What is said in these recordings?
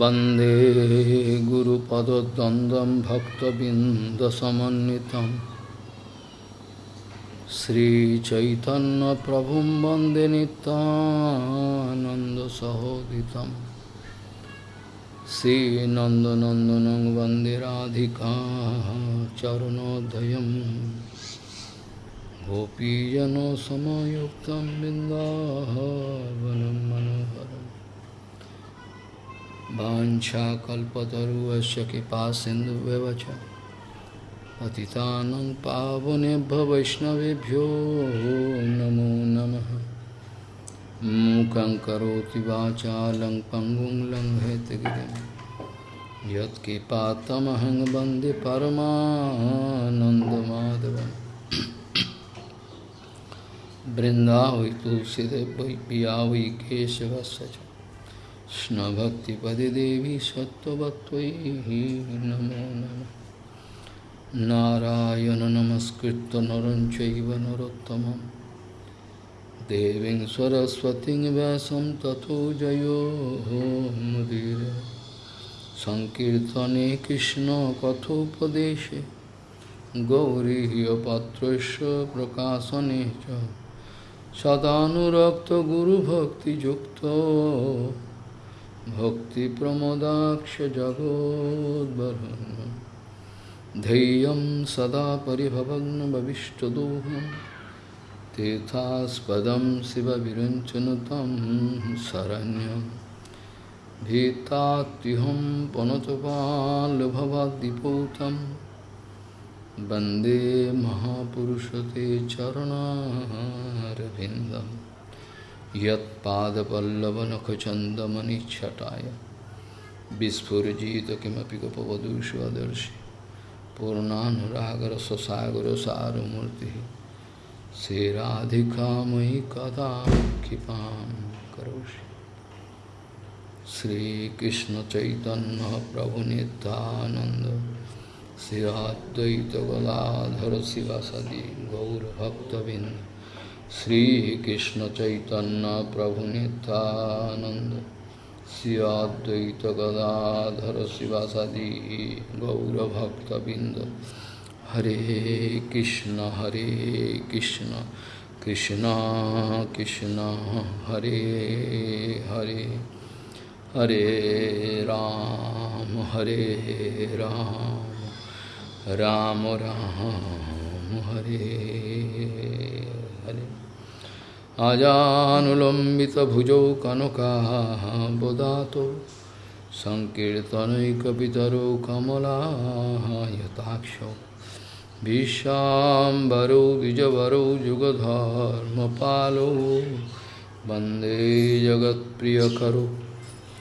वन्दे गुरुपदद्वन्द्वं भक्तबिन्दसमन्वितं श्रीचैतन्यप्रभुं वन्दे नितानन्दसहोदितं श्रीनन्दनन्दनं वन्दे राधिका चरणोदयं गोपीजनसमयुक्तं बिन्दावनं मनोहरम् वाञ्छाकल्पतरुवस्य कृपा सिन्धुव्यवच। पतितानं पावनेभ्य वैष्णवेभ्यो नमो नमः। मूकं करोति वाचालं पङ्गुं लङ्घयतगिरिं। यत्कृपातमहं वंदे परमानन्दमाधवम्। वृन्दावै तुलसीदेव वै पिया वै केशवस्य च। কৃষ্ণভক্তিপদে দেবী সত্যবত্যই নমো নম। নারায়ণ নমস্কৃত নরঞ্চৈব নরোত্তম দেবীং সরস্বতীং ব্যাসম তথো জয়ো মুদির সংকীর্তনে কৃষ্ণ কথোপদেশে। গৌরীপাত্রস্য প্রকাশনে চ। সদানুরক্ত গুরুভক্তিযুক্ত। सदानुरक्तगुरुभक्तियुक्तो भक्तिप्रमोदाक्षजगोद्वरुन् धैर्यं सदा परिभवग्नभविष्टदोहं तीर्थास्पदं शिवविरञ्चनुतं शरण्यं भीतात्युहं पुनतपाल्भवाद्दिपूतं वन्दे महापुरुषते चरणारविन्दम् यदपल्लवनखचंदमनिछटाया विस्फुजित किमपि गपवधूष्वदर्शी पूर्णागर सगर सारूर्ति से राधिका मयि कदा क्षिपा करोषि श्रीकृष्ण चैतन्य प्रभु नित्यानंद श्री अद्वैत गलाधर शिवा सदी गौरभक्तबिंद गौरभक्तबिन्द श्रीकृष्ण चैतन्य प्रभु नित्यानंद श्रीअद्वैत गदाधर शिवासादि गौरभक्तबिंद हरे कृष्ण हरे कृष्ण कृष्ण कृष्ण, हरे हरे। हरे राम हरे राम राम राम, हरे। आजानुलम्बितभुजौ कनकाबोदातो सङ्कीर्तनैकपितरौ कमलायताक्षौ विश्वाम्बरौ द्विजवरौ जुगधर्मपालौ। वंदे जगत्प्रियकरौ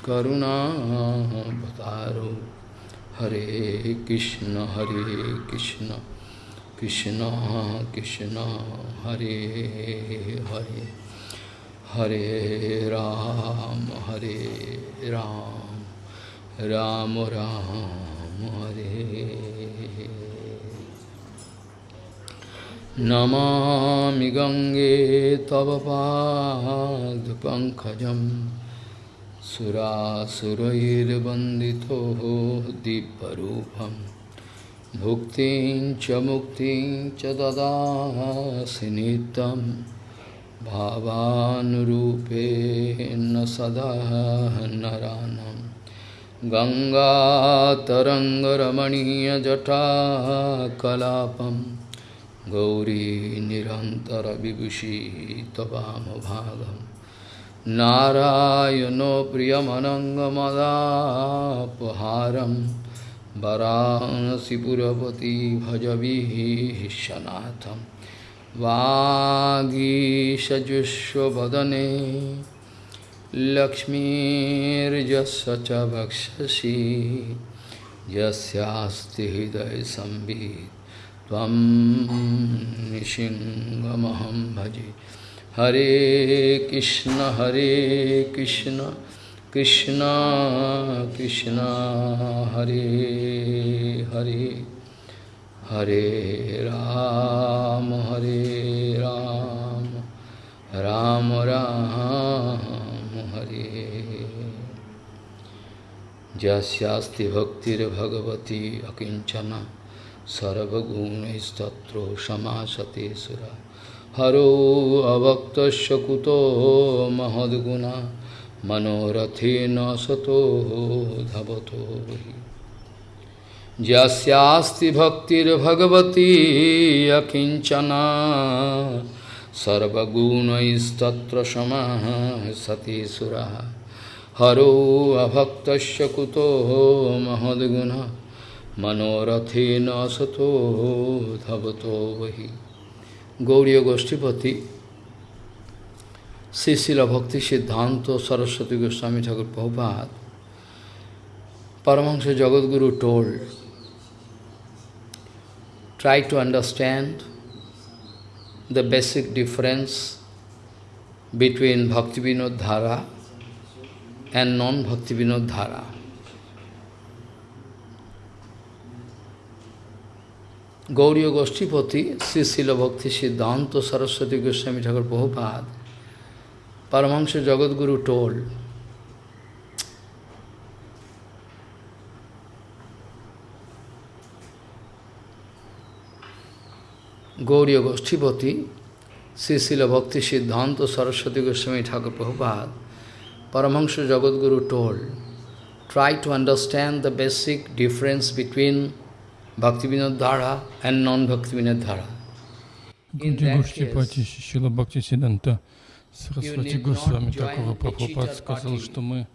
करुणावतारौ हरे कृष्ण हरे कृष्ण। कृष्ण कृष्ण हरे हरे हरे राम हरे राम राम राम हरे नमामि गङ्गे तव पादपङ्कजं सुरासुरैर्वन्दितो दीपरूपम् भुक्तिं च मुक्तिं च ददासि नित्यं भावानुरूपेण सदा नरानं। गङ्गातरङ्गरमणीयजटाकलापं गौरी निरन्तरविभूषी त्वमभागं। नारायणो प्रियमनङ्गमदापहारम् वरानसीपुरपति भजवीशनाथं वागीषजुष्वदने लक्ष्मीर्जस्य च वक्षसि यस्यास्ति हृदयसंवित् त्वं भजे। हरे कृष्ण हरे कृष्ण। कृष्ण कृष्ण हरे हरे हरे राम हरे राम राम राम हरे यस्यास्ति भक्तिर्भगवती अकिञ्चना सर्वगुणैस्तत्रो समासते सुरा हरो अभक्तस्य कुतो महद्गुणा मनोरथेन सतो धवतो हि यस्यास्ति भक्तिर्भगवती अकिञ्चना सर्वगुणैस्तत्र समाः सति सुरः हरो अभक्तस्य कुतो महद्गुणः मनोरथेन सतो धवतो वही गौरी गोष्ठीपति শ্রী শিল ভক্তি সিদ্ধান্ত সরস্বতী গোস্বামী ঠাকুর প্রভাত Paramahansa Jagadguru told, try to understand the basic difference between Bhaktivinoda Dhara and non-Bhaktivinoda Dhara. Gauriya Goshtipati, Sri Srila Bhakti Siddhanta Saraswati Goswami Thakur Prabhupada Paramahansa Jagadguru told, Gauriya Goshtipati, Sisila Bhakti Siddhanta Saraswati Goswami Thakur Prabhupada, Paramahansa Jagadguru told, try to understand the basic difference between Bhaktivinoda Dhara and non-Bhaktivinoda Dhara. Gauriya Goshtipati Sisila Bhakti Siddhanta Сарасвати Госвами a Прабхупад сказал, что мы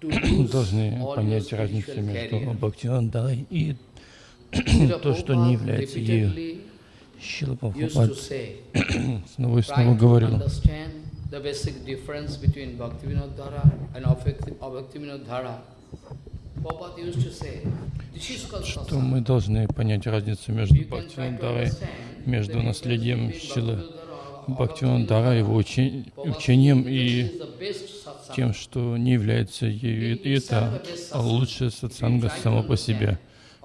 должны понять разницу между career. Бхактивандарой и то, что не является ею. Шила Прабхупад снова и снова говорил, the basic difference between Bhaktivinoda Dhara and Abhaktivinoda Dhara. Что мы должны понять разницу между understand между наследием Шилы Dhara, Бхактивандара, его Prabhupada учением и тем, что не является ею, и это лучшее сатсанга само по себе.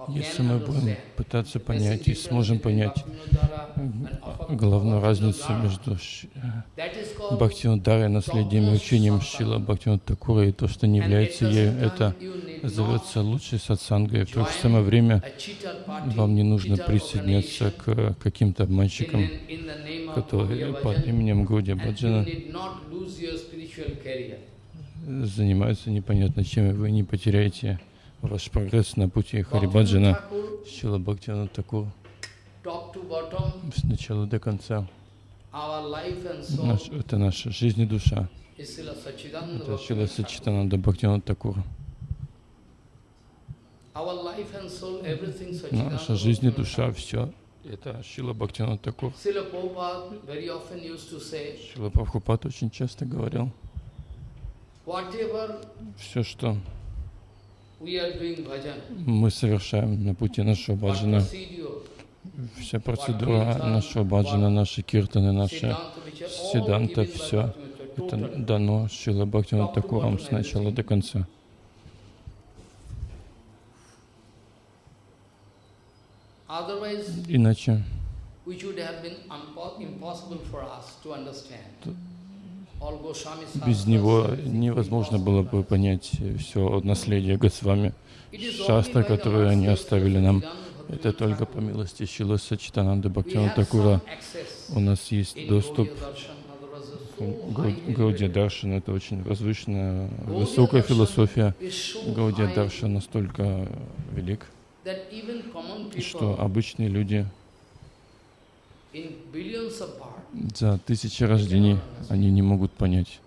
Если мы будем пытаться понять и сможем понять главную разницу между Ш- Бхактивинодарой, наследием и учением Шила Бхактивинода Такура и то, что не является ею, это зовется лучшей сатсангой. В то же самое время вам не нужно присоединяться к каким-то обманщикам, которые под именем Гауди Баджана занимаются непонятно чем, и вы не потеряете ваш прогресс на пути Харибаджана. Шила Бхактивинода Такур с начала до конца. Наш, это наша жизнь и душа. Это Шила Сачитананда Бхактивинода Такур. Наша жизнь и душа, все. Это Шила Бхактивинода Такур. Шила Прабхупад очень часто говорил, все, что мы совершаем на пути нашего баджана, вся процедура нашего баджана, наши киртаны, наши седанта, все это дано Шила Бхактивинода Такуром с начала до конца. Otherwise, Иначе which would have been unpo- impossible for us to understand. All Goswami без него невозможно было бы понять все наследие Госвами. The которые они оставили нам, это только по милости We Бхактивинода have Такура. У нас есть доступ Гаудия. Даршан. Это очень возвышенная, высокая философия. Гаудия Даршан настолько велик, что обычные люди за тысячи рождений они не могут понять.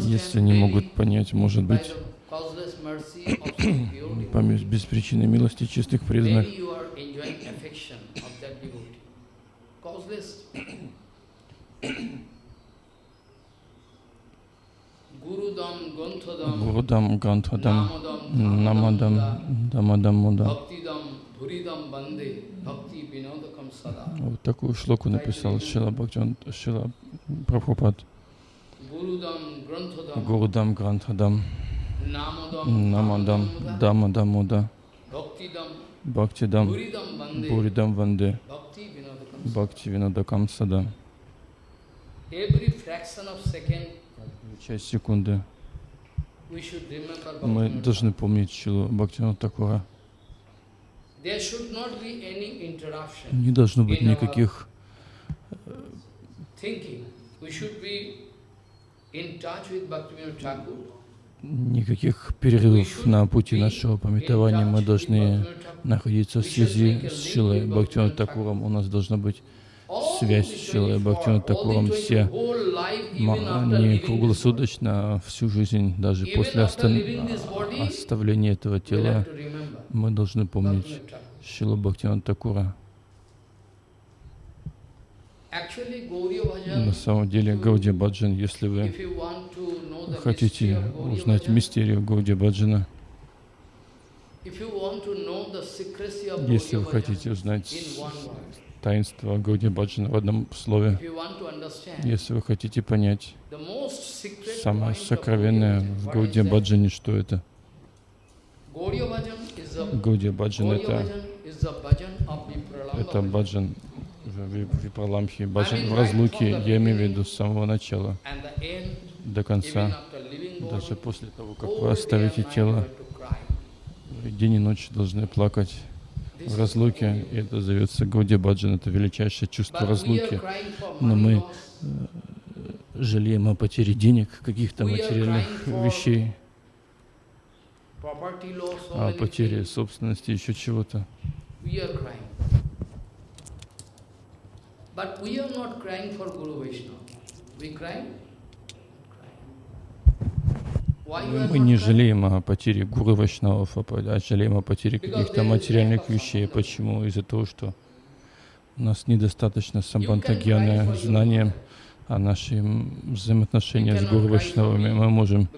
Если не могут понять, может быть, devotee, мис- беспричинной милости чистых преданных, maybe you are enjoying affection of that devotee. Causeless. Gurudam, Ganthodam, Гурудам, Гантхадам, Намадам, Дамадам, Муда. Вот такую шлоку написал Шила Бхактиван, Шила Прабхупад. Гурудам, Грантхадам, Намадам, Дамадам, Муда. Бхактидам, Буридам, Ванде. Бхакти Винадакам Сада. Every fraction of second, Часть секунды Мы должны помнить Шилу Бхактина Такура. Не должно быть никаких Thakur. никаких перерывов на пути нашего пометования. Мы должны находиться в связи с Шилой Бхактивинода Такуром. У нас должна быть связь с Шилой Такуром. Все не круглосуточно, всю жизнь, даже после остан- оставления этого тела, мы должны помнить Шилу Бхактивинода Такура. На самом деле, Гауди Баджан, если вы хотите узнать мистерию Гауди Баджана, если вы хотите узнать таинство Гауди Баджана в одном слове, если вы хотите понять самое сокровенное в Гауди Баджане, что это? Гауди Баджан это, это баджан в Ви- Випраламхи, баджан в разлуке, я имею в виду с самого начала до конца. Даже после того, как вы оставите тело, день и ночь должны плакать в разлуке, и это зовется Гауди Баджан, это величайшее чувство разлуки. Но мы э, жалеем о потере денег, каких-то материальных вещей, о потере собственности, еще чего-то. But we are not crying for Guru Vaishnava. We crying? Мы не жалеем о потере гуру Вайшнавов, а жалеем о потере каких-то материальных вещей. Почему? Из-за того, что у нас недостаточно самбантагьяны, знания о наших взаимоотношениях с гуру Вайшнавами. Мы можем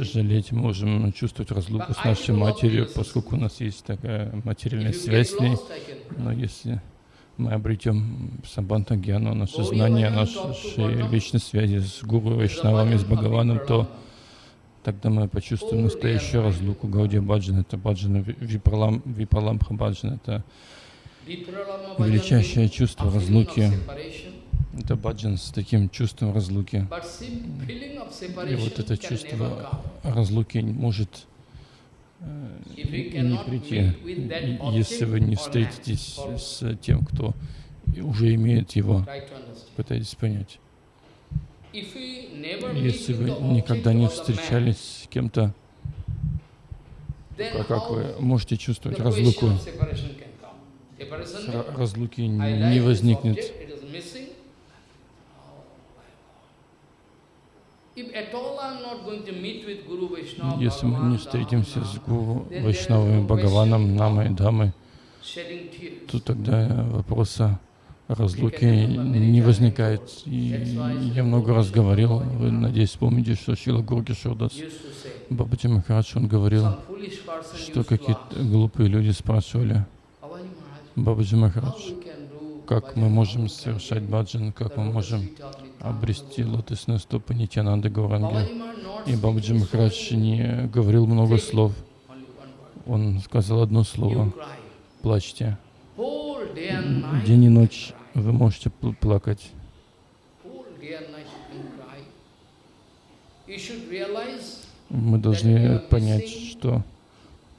жалеть, можем чувствовать разлуку с нашей матерью, поскольку у нас есть такая материальная связь с ней. Но если мы обретем самбантагьяну, наше знание о нашей вечной связи с Гуру Вайшнавами, с Бхагаваном, то тогда мы почувствуем настоящую разлуку. Гаудия Баджан — это Баджан, Випралам, Випаламбха Баджан — это величайшее чувство разлуки. Это Баджан с таким чувством разлуки. И вот это чувство разлуки может не cannot прийти, если вы не встретитесь с тем, кто уже имеет его. Пытайтесь понять. Если вы никогда не встречались с кем-то, как вы можете чувствовать разлуку? Разлуки не возникнет. object, it is missing. If at all I am not going to meet with Guru Vaishnava, Если мы не встретимся с Гуру, Вайшнавами, Бхагаваном, Намой, Дамой, то тогда вопроса разлуки не возникает. И я много раз говорил, вы, надеюсь, помните, что Шила Гурги Шурдас Бабаджи Махарадж, он говорил, что какие-то глупые люди спрашивали, Бабаджи Махарадж, как мы можем совершать баджан, как мы можем обрести лотосные стопы Нитянанды Гауранги. И speaking Махарадж не говорил много слов. Он сказал одно слово. «плачьте». День и ночь вы можете пл- плакать. Мы должны понять, что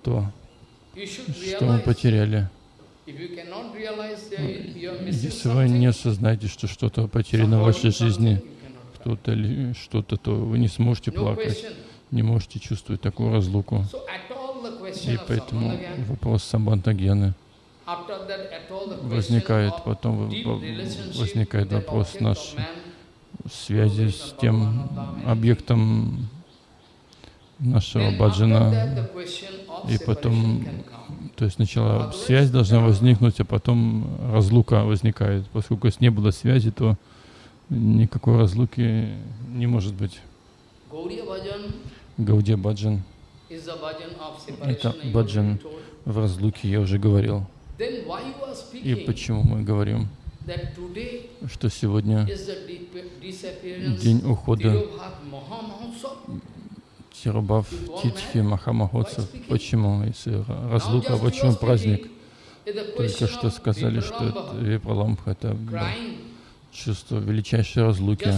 то, что мы потеряли. Если вы не осознаете, что что-то потеряно в вашей жизни, кто-то или что-то, то вы не сможете плакать, не можете чувствовать такую разлуку. И поэтому вопрос Самбантагьяны возникает, потом возникает вопрос наш связи с тем объектом нашего баджана. И потом. То есть сначала связь должна возникнуть, а потом разлука возникает. Поскольку если не было связи, то никакой разлуки не может быть. Гаудия баджан Это баджан. в разлуке, я уже говорил. И почему мы говорим, что сегодня день ухода? Тирубав Титхи Махамахотсов. Почему? Если разлука, почему праздник? Только что сказали, что Випраламбха, это чувство величайшей разлуки.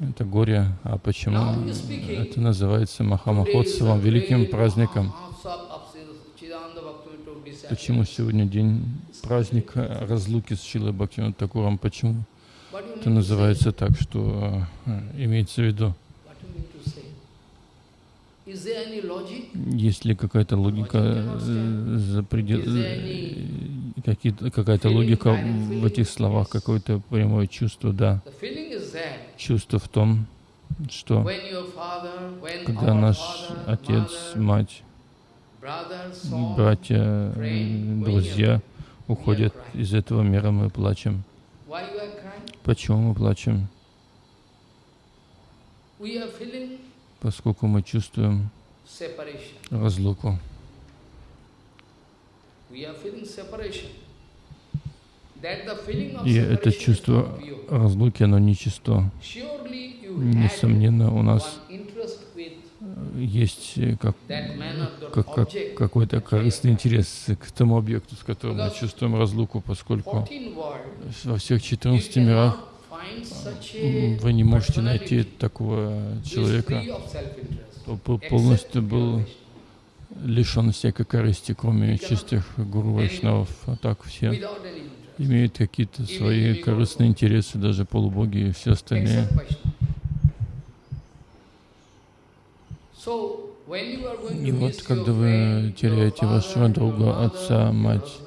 Это горе. А почему это называется Махамахотсавом, великим праздником? Почему сегодня день праздника разлуки с Шилой Бхактивинода Такуром? Почему это называется так, что имеется в виду? Есть ли какая-то логика э, за предел, э, какая-то логика в этих словах, какое-то прямое чувство, да. Чувство в том, что когда наш отец, мать, братья, м, друзья уходят из этого мира, мы плачем. Почему мы плачем? Поскольку мы чувствуем разлуку. И это чувство разлуки, оно нечисто. Несомненно, у нас есть э, как, как, как, какой-то корыстный интерес к тому объекту, с которым мы чувствуем разлуку, поскольку во всех 14 мирах вы не можете найти такого человека, кто по- полностью был лишен всякой корысти, кроме чистых гуру вайшнавов. А так все имеют какие-то свои корыстные интересы, даже полубоги и все остальные. И вот когда вы теряете вашего друга, отца, мать,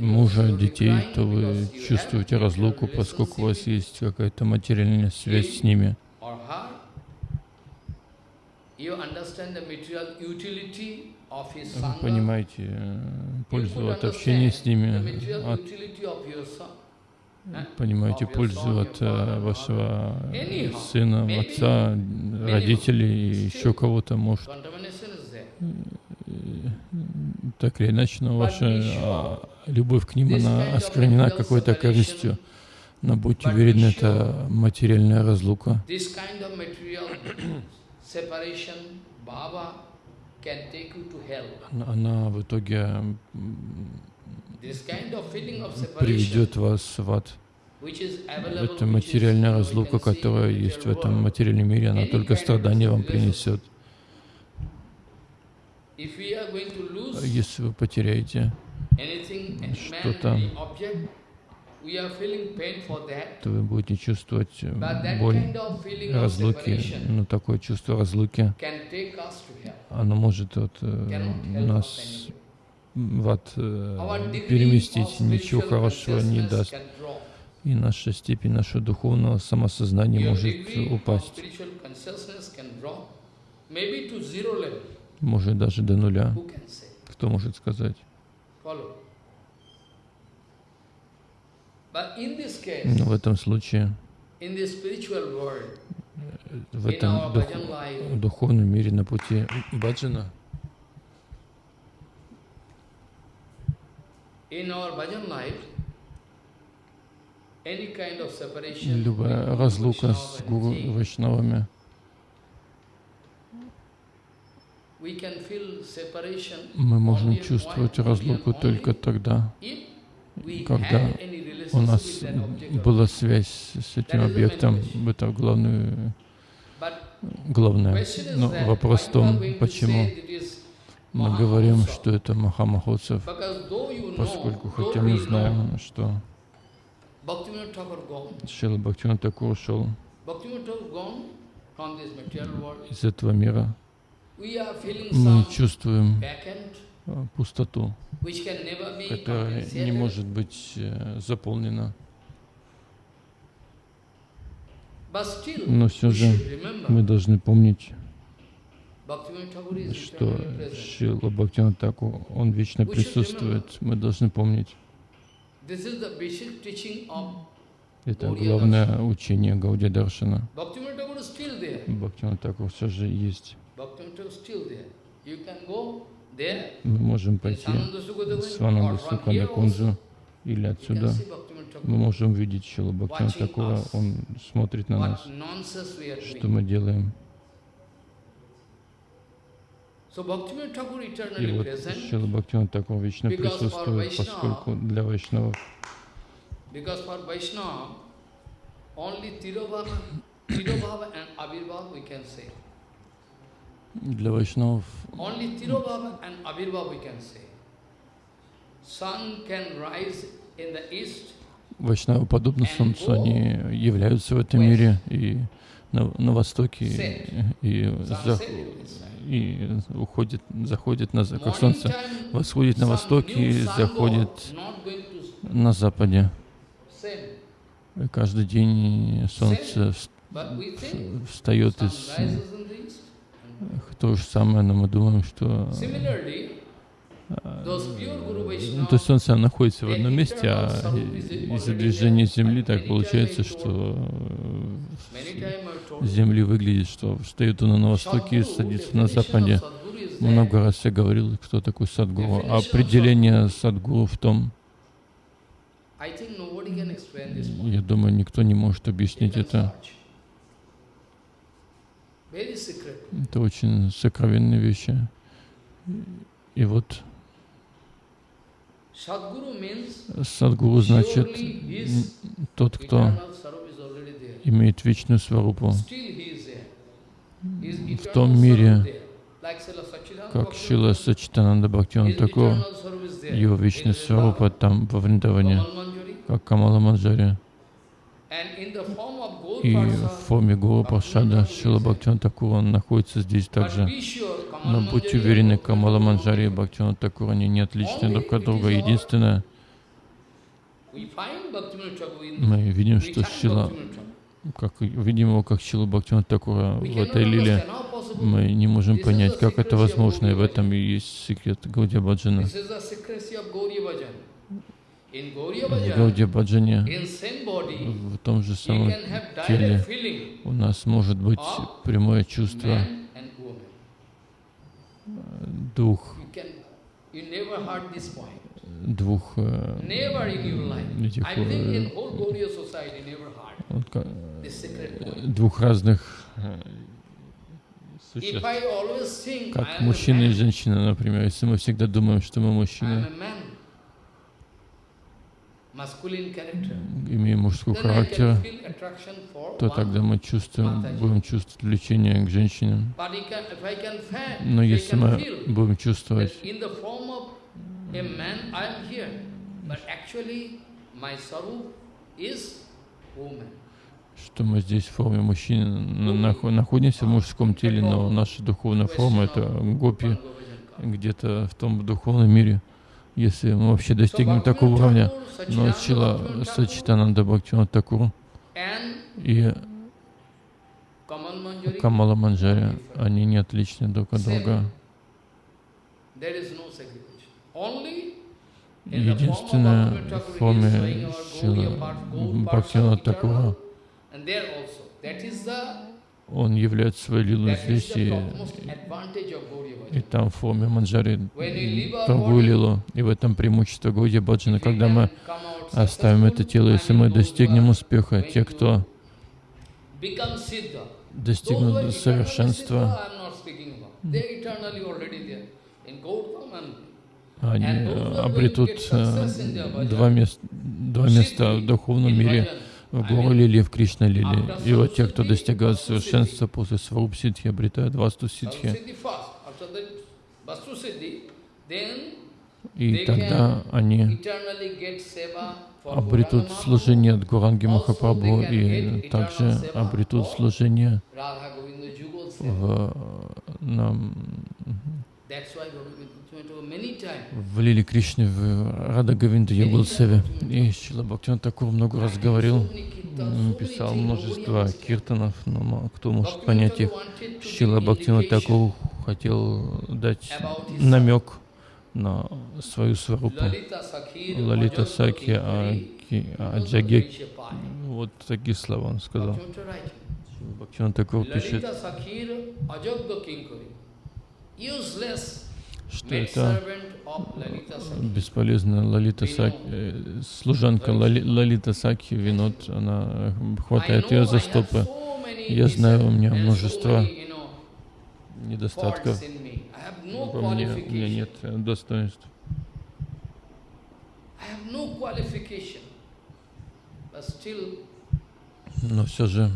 мужа, детей, то вы чувствуете разлуку, поскольку у вас есть какая-то материальная связь с ними. Вы понимаете пользу от общения с ними, от, понимаете пользу от э, вашего сына, отца, родителей и еще кого-то, может. Так или иначе, но ваша а, любовь к ним, она осквернена какой-то корыстью. Но будьте уверены, это материальная разлука. Она- в итоге приведет вас в ад. Это материальная разлука, которая есть в этом материальном мире, она только страдания вам принесет. Если вы потеряете, Что-то. то вы будете чувствовать э, боль разлуки. Но такое чувство разлуки, оно может вот, э, нас в ад э, переместить, ничего хорошего не даст. И наша степень нашего духовного самосознания может упасть, может даже до нуля. Кто может сказать? В этом случае, в этом дух- духовном мире на пути баджана, любая разлука с and гуру Jain, вайшнавами, we can feel separation мы можем чувствовать разлуку только тогда, когда у нас была связь с этим объектом. Это главное, главное. Но вопрос в том, почему мы говорим, что это Махамахотсов, поскольку хотя мы знаем, что Шила Бхактиван Такур ушел из этого мира, мы чувствуем э, пустоту, которая не может быть э, заполнена. Но все же мы должны помнить, что. Шила Бхактиван Такур, он вечно присутствует. Мы должны помнить. Это главное учение still there. Бхактиван Такур все же есть. Мы можем пойти с Вананду also. Кунджу или отсюда. Мы можем видеть Бхактиван Watching Такура, он смотрит на нас, что мы делаем. И вот Шила Бхактиван Такур вечно присутствует, поскольку для вайшнавов Only Tirobhava, Tirobhava and Avirbhava we can say. Для вайшнавов. Only Tirobhava and Avirbhava we can say. Sun can rise in the east, Вайшнавы подобно Солнцу, они являются в этом мире и на, на востоке и, и, за- и уходит, заходит на, как Солнце восходит на востоке и заходит на западе. И каждый день Солнце встает из то же самое, но мы думаем, что Guru ну, то есть Солнце находится в одном месте, а из-за движения Земли так получается, что Земли выглядит, что встает он на востоке и садится на западе. Много раз я говорил, кто такой Садгуру. А определение Садгуру в том, я думаю, никто не может объяснить это. Это очень сокровенные вещи. И вот Садгуру значит тот, кто имеет вечную сварупу. В том мире, как Шила Сачитананда Бхактиван there. его вечная сварупа там во Вриндаване, как Камала Манджари. И в форме Гуру Паршада Шила Бхактиван Такур, он находится здесь также. Но будьте уверены, Камала Манджари и Бхактиван Такур, они не отличны друг от друга. Единственное, мы видим, что Шила, как видим его как Шилу Бхактиван Такура в этой лиле, мы не можем понять, как это возможно, и в этом и есть секрет Гаудия Баджана. В Гаудия Баджане, в том же самом теле, у нас может быть прямое чувство woman. двух, э, этих э, двух разных э, существ. Как мужчина и женщина, например, если мы всегда думаем, что мы мужчины, имеем мужской характер, то тогда мы чувствуем, будем чувствовать влечение к женщинам. Но если мы будем чувствовать, что мы здесь в форме мужчины на- нахо- находимся в мужском теле, но наша духовная форма — это гопи где-то в том духовном мире, если мы вообще достигнем такого уровня. Но Чила Сачитананда Бхактиван Такур и Камала Манджари, они не отличны друг от друга. Единственное в форме Бхактивана of Такура, он являет свою лилу that is здесь и, и там в форме Манджари другую лилу. И в этом преимущество Гауди Баджана, когда мы оставим это тело, если мы достигнем успеха, те, кто достигнут совершенства, они обретут э, два, мест, два места в духовном мире, Гуру mean, Лиле и в Кришна after И вот те, кто достигают Vastu совершенства после Сваруб Сидхи, обретают Васту then И тогда они обретут служение от Гуранги Махапрабху и также обретут служение в, нам, в Лиле Кришне, в Рада Гавинда Югал Севе. И Шила Бхактиван Такур много раз говорил, things, множество киртанов, но кто может понять их? Шила indication Такур хотел дать намек на свою сварупу. Лалита Саки, а, а Nanda Джаге. Vishapai. Вот такие слова он сказал. Бхактиван Такур пишет. Useless что это бесполезная Лалита Саки, э, служанка Лали- Лалита Саки Винод, она э, хватает ее за стопы. Я знаю, у меня множество недостатков. Во мне, у меня нет э, достоинств. Но все же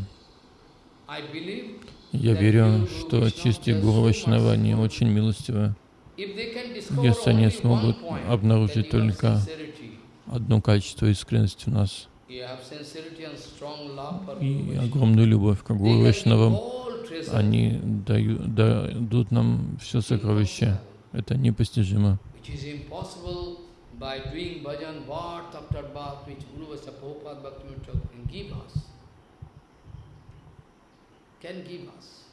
я верю, что чистые Гуру Вайшнава, они очень милостивы. Если они смогут обнаружить только одно качество искренности в нас. И огромную любовь к Гуру Вайшнавам, они дают, дадут нам все сокровища. Это непостижимо. by doing bhajan, vart after vart, which Guru Vasa Prabhupada Bhaktivinoda can give us, can give us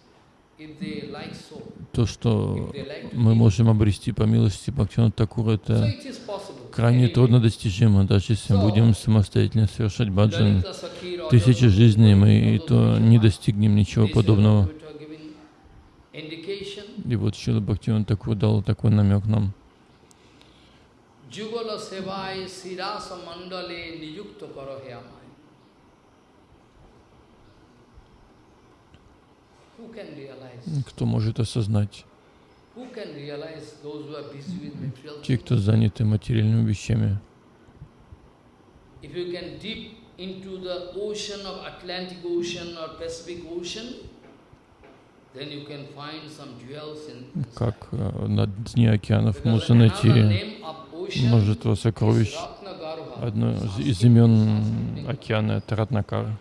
то, что мы можем обрести по милости Бхактина Такура, это крайне трудно достижимо, даже если мы будем самостоятельно совершать баджан тысячи жизней, мы и то не достигнем ничего подобного. И вот Шила Бхактиван Такур дал такой намек нам. Jugala sevai sirasa mandale niyukta karo Кто может осознать? Те, кто заняты материальными вещами. Как э, на дне океанов можно найти множество сокровищ. Одно из имен океана — это Ратнакар.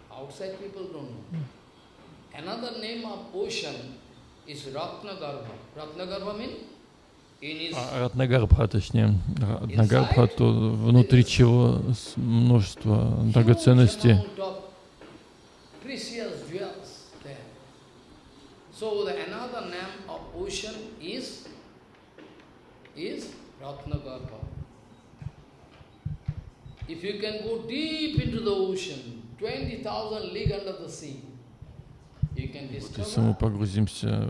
А Ратнагарбха, точнее, Ратнагарбха, то внутри чего множество драгоценностей. So the another name of ocean is is Ratnagarbha. If you can go deep into the ocean, 20,000 leagues under the sea, если мы погрузимся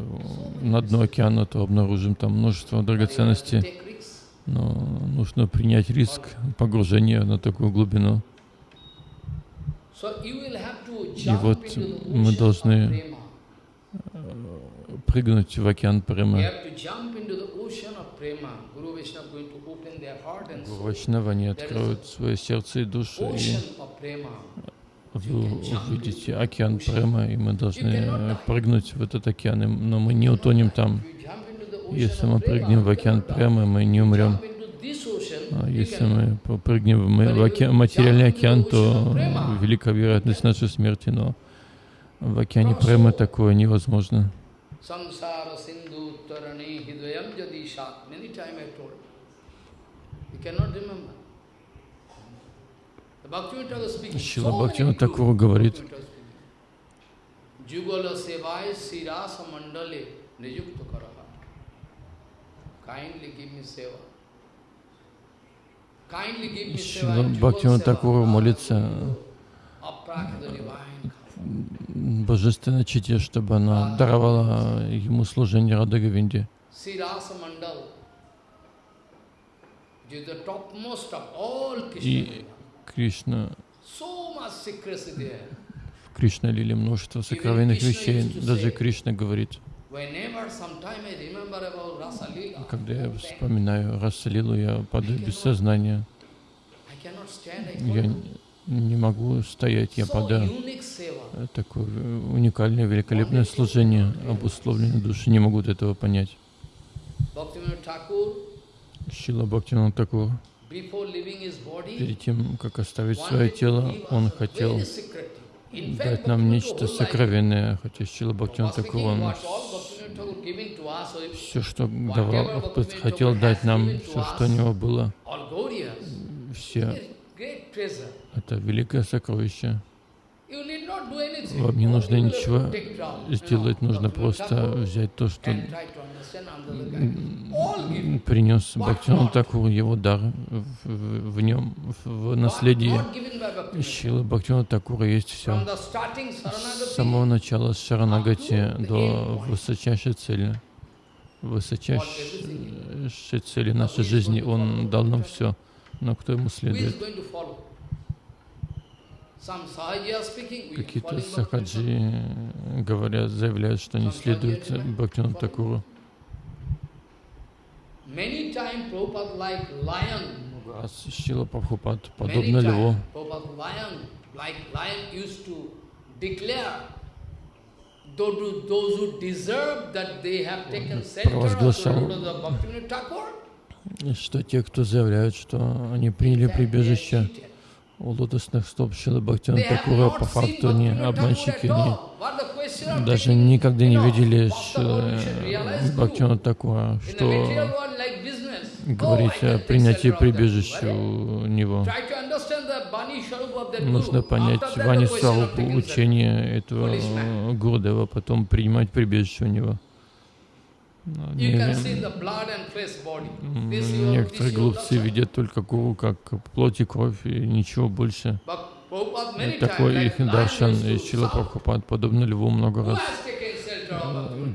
на дно океана, то обнаружим там множество драгоценностей. Но нужно принять риск погружения на такую глубину. И вот мы должны прыгнуть в океан премы. Гуру Вайшнава, они откроют свое сердце и душу, и вы увидите океан према, и мы должны прыгнуть в этот океан, но мы не утонем там. Если мы прыгнем в океан према, мы не умрем. А если мы прыгнем в океан, материальный океан, то велика вероятность нашей смерти, но в океане према такое невозможно. Samsara Sindhu Tarani Hidayam Jadi Shat. Many times I told. You cannot remember. Шила Бхактивinoda Такур говорит. Шила Бхактивinoda Такур молится божественной чите, чтобы она даровала ему служение Рада Говинде. И Кришна, в Кришна Лиле множество сокровенных вещей, даже Кришна говорит, когда я вспоминаю Расалилу, я падаю без сознания. Я не могу стоять, я падаю. Такое уникальное, великолепное служение, обусловленные души не могут этого понять. Шила Бхактивinoda Такур, перед тем, как оставить свое тело, он хотел дать нам нечто сокровенное, хотя Шила Бхактивinoda Такур, он все, что давал, хотел дать нам, все, что у него было, все это великое сокровище. Вам не нужно ничего сделать, нужно просто взять то, что принес Бхактиван Такур, его дар в, в нем, в наследии Шилы Бхактивана Такура есть все. С самого начала Шаранагати до высочайшей цели, высочайшей цели нашей жизни, Он дал нам все но кто ему следует? Какие-то сахаджи говорят, заявляют, что не следует Бхактину Такуру. Раз Шила Прабхупад, подобно льву, провозглашал, что те, кто заявляют, что они приняли прибежище у лотосных стоп Шилы Бхактина Такура, по факту Thakur обманщики, они даже никогда не видели Бхактина. Такура, что говорить о принятии прибежища у него. Нужно понять Вани shelter. учение этого. Гурдева, потом принимать прибежище у него. Ну, Некоторые глупцы видят только гуру как плоть и кровь и ничего больше. Такой их даршан lion и used to Шила shout, Прабхупад, подобно льву много раз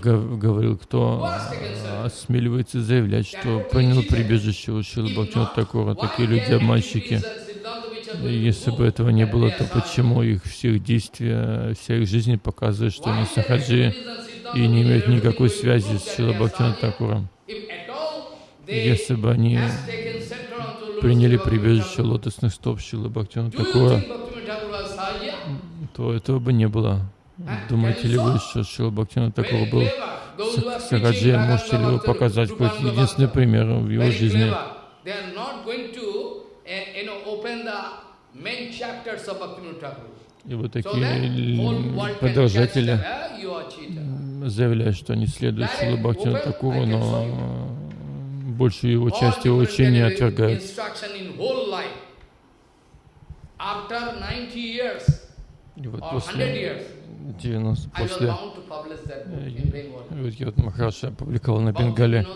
говорил, кто э, осмеливается заявлять, что принял прибежище у Шилы Бхактина Такура. Такие люди обманщики. Если бы этого не было, то почему их всех действия, вся их жизнь показывает, что они сахаджи и не имеют никакой связи с Шила Бхактина Такуром? Если бы они приняли прибежище лотосных стоп Шилы Бхактина Такура, то этого бы не было. Думаете ли вы, что Шила Бхактина Такур был Са- Сахаджи? Можете ли вы показать хоть единственный пример в его жизни? Thakur. И вот такие them, eh? Заявляют, что они следуют Шилу Бхактина Такуру, но э, большую его часть его учения отвергают. Instruction in whole life. After 90 years И вот or 100 после 90, I was после Bengal. вот Махараша опубликовал на Бенгале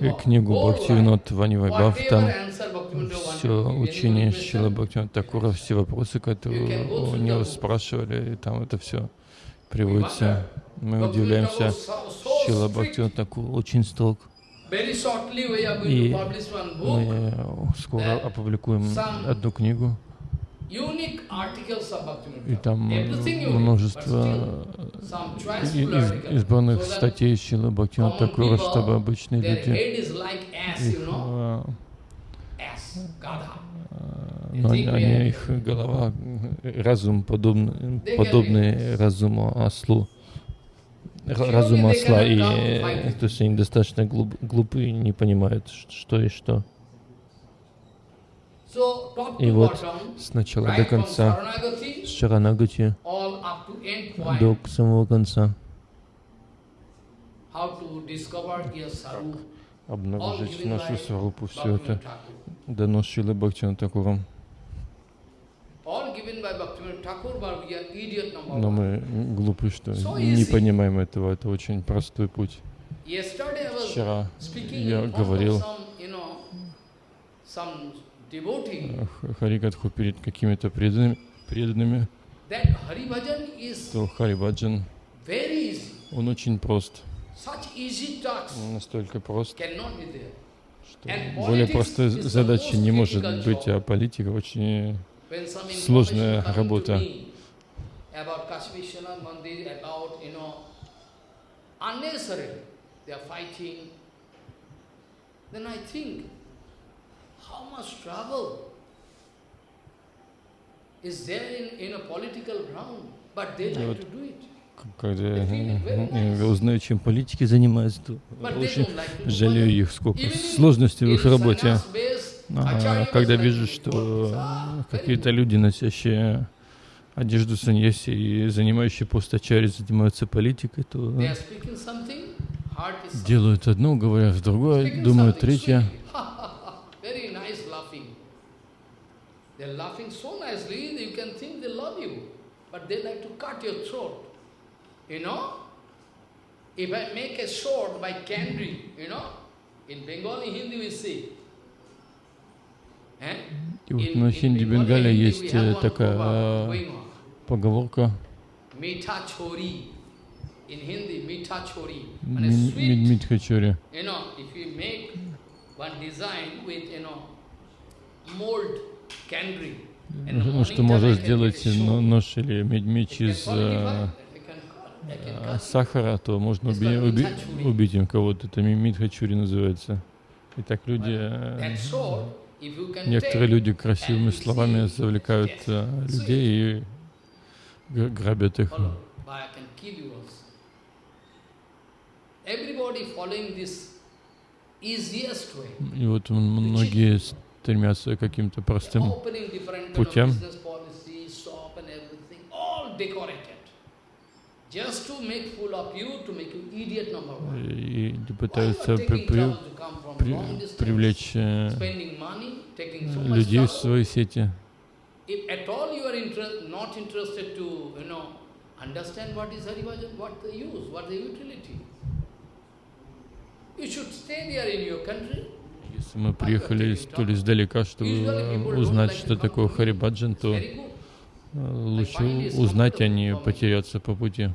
э, книгу Whole Бхактивинод Вани life. Вайбхав, Whatever там все учение Шила Бхактивина Такура, все вопросы, которые у него спрашивали, и там это все приводится. Мы удивляемся, Шила strict. Бхактивина Такур очень строг. И. Мы скоро опубликуем одну книгу, Unique articles of Bhaktivinoda и там множество избранных статей Шилы Такура, people, чтобы обычные люди, их, know, э, ass, gada. но они, они- их голова, разум подобный, подобный разуму ослу, ра- разуму осла, и то есть они достаточно глуп, глупы не понимают, что и что. И вот с начала до конца, с Шаранагати до самого конца, all обнаружить нашу сварупу, все это дано Шилой Бхактивина Такуром. Но мы глупы, что не понимаем этого. Это очень простой путь. Вчера я говорил of some, you know, some devotee, э, Х- Харикатху перед какими-то преданными, преданными, то easy. он очень прост. Он настолько прост, что более простой задачи не может быть, а политика очень... Сложная работа. unnecessary, they are fighting, then I think, how much trouble is there in, in a political ground, but they like to do it. Когда я узнаю, чем политики занимаются, то очень жалею их, сколько сложностей в их работе. А, когда вижу, что. Ah, какие-то люди, носящие одежду саньяси и занимающие пост ачари, занимаются политикой, то делают одно, говорят другое, думают третье. They're laughing so nicely that you can think they love you. But they like to cut your throat. You know? If I make a sword by candy, you know? In Bengali Hindi we say. Eh? И вот In- на in хинди Bengali Бенгале Hindi есть we э, have one такая proverb э, going on. поговорка Meetha chori. In Hindi, meetha chori. And a «Ми- sweet Мидмит Хачори». You know, if you make one design with, you know, mold Ну, что можно сделать show. нож или can из cut. сахара, то можно уби- уби- убить им кого-то. Это мимит хачури называется. И так люди, э, некоторые люди красивыми словами завлекают sweet. людей и грабят их. И вот многие стремятся к каким-то простым путям. и пытаются при- при- при- привлечь э, людей в свои сети. Understand what is Harivajan, what the use, what the utility, you should stay there in your country. Если мы приехали столь издалека, чтобы узнать, что такое Харибаджан, то э, лучше узнать, а не потеряться по пути.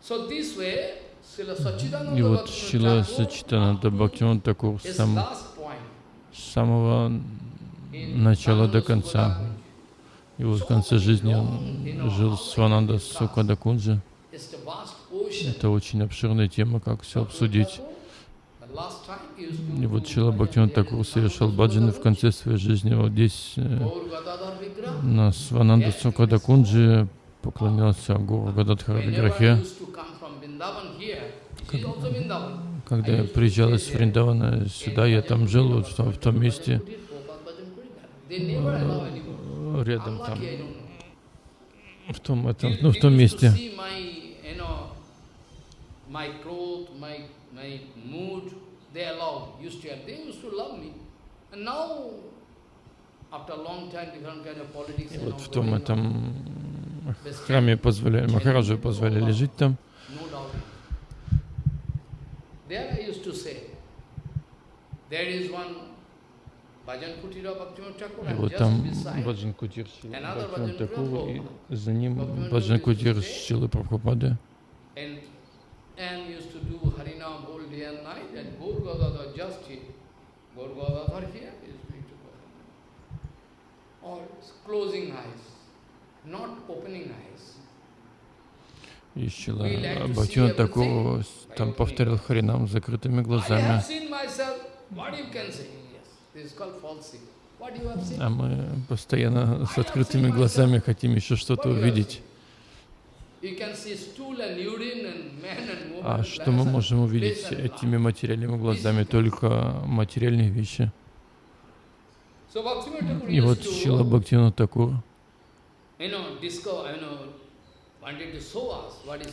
So this way, И вот Шила Сачитананда Бхактиван Такур сам, с самого начала до конца. И вот в конце жизни он жил с Вананда Сукадакунджи. Это очень обширная тема, как все обсудить. И вот bhajan Бхактиван Такур совершал баджаны в конце своей жизни. Вот здесь э, на Свананда Сукадакунджи поклонялся Гуру Гададхара Виграхе. Когда я приезжал из Вриндавана сюда, я там жил, вот в том, месте, рядом там, в том, этом, ну, в том месте. И вот в том этом храме позволяли, Махараджу позволяли жить там. There I used to say, there is one И вот just там beside, Баджан Кутир Another Бхактиван Bhajan Такур, и за ним Баджан Кутир Шилы Прабхупады. and, and used to do Harinam whole day and night, and Gaur Gadadhar just here. Gaur Gadadhar here is going to go. Or closing eyes, not opening eyes. И Шила We like to see Бхактиван Такур everything там by повторял Харинам с закрытыми глазами. А мы постоянно с открытыми глазами хотим еще что-то увидеть. А что мы можем увидеть этими материальными глазами? Только материальные вещи. И вот Шила to, Бхактивина Такур,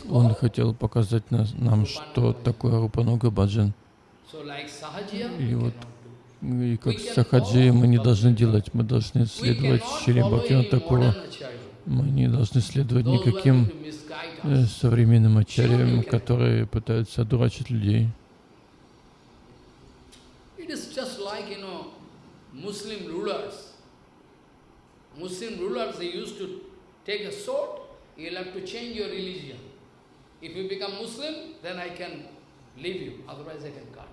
он хотел показать нас, нам, что такое Рупануга Баджан. И вот. И как сахаджи мы не должны делать, мы должны следовать Шри acharya. Мы не должны следовать никаким э, современным ачарьям, которые пытаются одурачить людей. Muslim rulers, they used to take a sword, you'll have to change your religion. If you become Muslim, then I can leave you, otherwise I can cut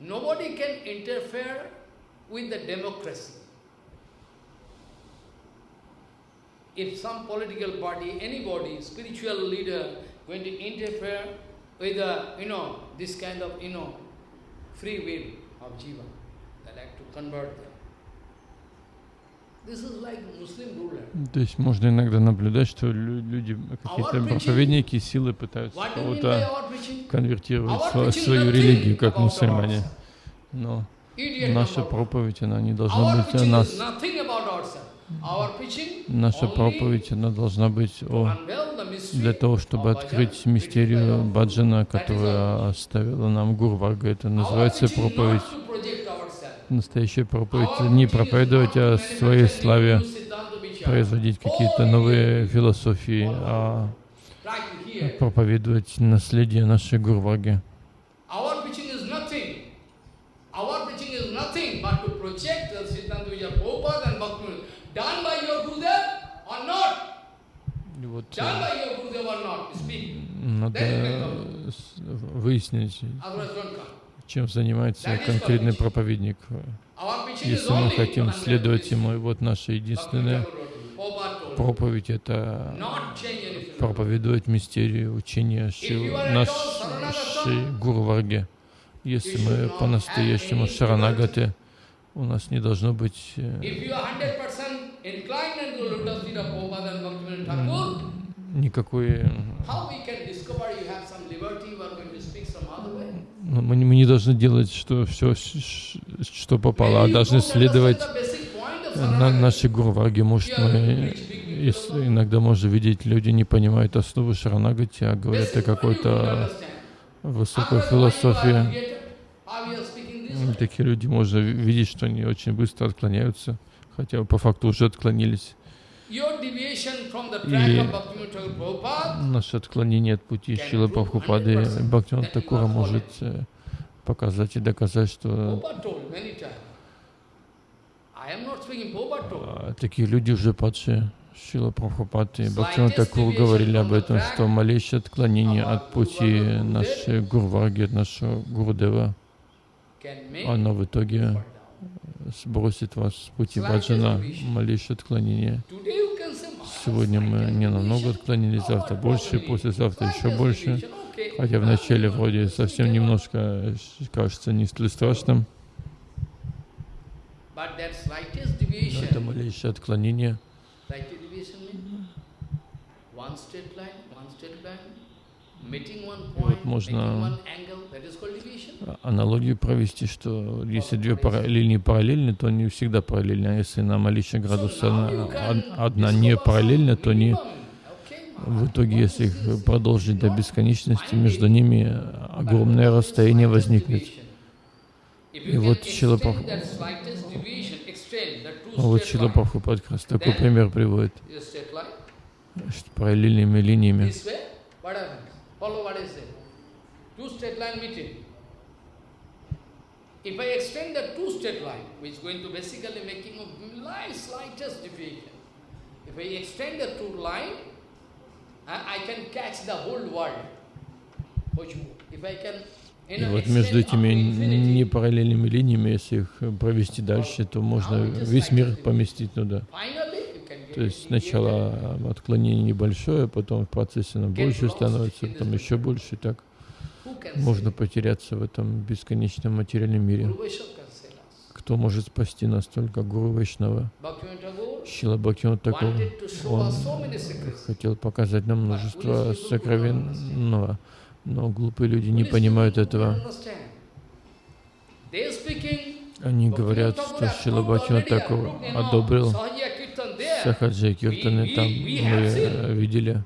you. Nobody can interfere with the democracy. If some political party, anybody, spiritual leader, going to interfere with the, you know, this kind of, you know, free will of jiva, they like to convert them. То есть можно иногда наблюдать, что лю- люди, какие-то проповедники силы пытаются кого-то конвертировать в свою религию, как мусульмане. Но наша проповедь, она не должна быть о нас. Наша проповедь, она должна быть о для того, чтобы открыть мистерию баджана, которую оставила нам Гурварга. Это называется проповедь. Настоящая проповедь не проповедовать о своей славе, производить какие-то новые философии, а проповедовать наследие нашей Гурварги. Our preaching is nothing. Our preaching is nothing but to project the Siddhanta vichara Prabhupada and Bhakti done by your Gurudev or not. И вот э, надо э, выяснить. Чем занимается конкретный проповедник. Preaching если мы хотим следовать Ему. И вот наша единственная проповедь — это проповедовать мистерию учения Шил, нашей Гуру Варге. Если мы по-настоящему шаранагаты, у нас не должно быть э, никакой... Но мы, мы не должны делать что, все, что попало, а должны следовать на нашей Гурваге. Может, мы если иногда можно видеть, люди не понимают основу Шаранагати, а говорят о какой-то высокой философии. Такие люди можно видеть, что они очень быстро отклоняются, хотя по факту уже отклонились. И наше отклонение от пути Шилы Прабхупады Бхактиван Такура может э, показать и доказать, что а, такие люди уже падшие. Шила Прабхупад и Бхактиван Такур говорили об этом, что малейшее отклонение от пути нашей Гурваги, от нашего Гурдева, оно в итоге сбросит вас с пути баджана, малейшее отклонение. Сегодня мы не намного отклонились, завтра больше, послезавтра еще больше. Хотя вначале вроде совсем немножко кажется не столь страшным. Но это малейшее отклонение. Вот можно аналогию провести, что если две линии параллельны, то они всегда параллельны, а если на малейший градус одна не параллельна, то они в итоге, если их продолжить до бесконечности, между ними огромное расстояние возникнет. И вот Шила Прабхупад, вот Шила Прабхупад как раз такой пример приводит, что параллельными линиями Follow what I say. Two straight line meeting. If I extend the two straight line, which is going to basically making a slightest deviation, if I extend the two line, I, I can catch the whole world. If I can и вот между этими непараллельными линиями, если их провести дальше, то можно весь мир поместить туда. То есть сначала отклонение небольшое, потом в процессе оно больше становится, потом еще больше, и так можно потеряться в этом бесконечном материальном мире. Кто может спасти нас только Гуру Вайшнава? Шила Бхактиван такого. Он хотел показать нам множество сокровенного, но глупые люди не понимают этого. Они говорят, что Шила Бхактиван такого одобрил Сахаджи Киртаны там мы видели,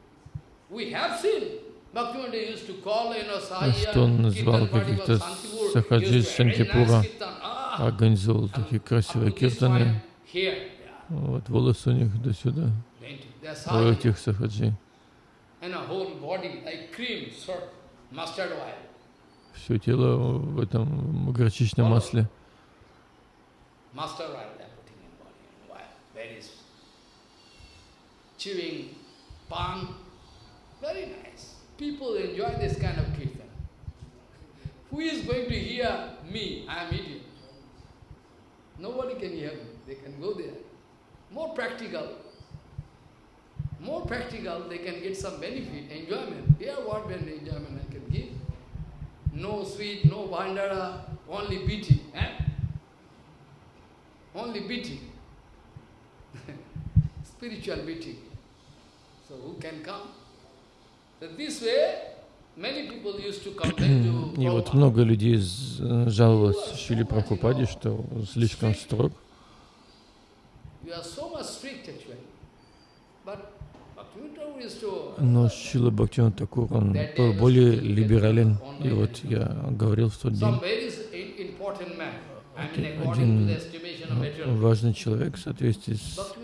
что он назвал каких-то Сахаджи Шантипура, организовал такие красивые киртаны. Вот волосы у них до сюда, у этих Сахаджи. Все тело в этом горчичном масле. Chewing pan. Very nice. People enjoy this kind of kirtan. Who is going to hear me? I am idiot. Nobody can hear me. They can go there. More practical. More practical, they can get some benefit, enjoyment. Here what enjoyment I can give? No sweet, no bandara, only beating. Eh? Only beating. Spiritual beating. И вот много людей жаловалось Шили Прабхупаде, что слишком строг. Но Шила Бхактиван Такур, он был более либерален. И вот я говорил в тот день, один важный человек в соответствии с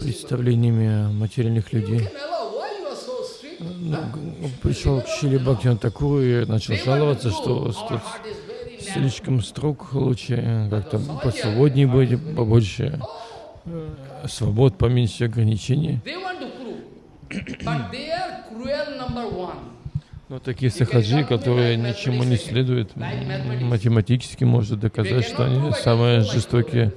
представлениями материальных людей. Ну, пришел к Шили Бхактина Такуру и начал жаловаться, что тут слишком строг, лучше как-то посвободнее быть, побольше э, свобод, поменьше ограничений. Но такие сахаджи, которые ничему не следуют, математически может доказать, что они самые жестокие.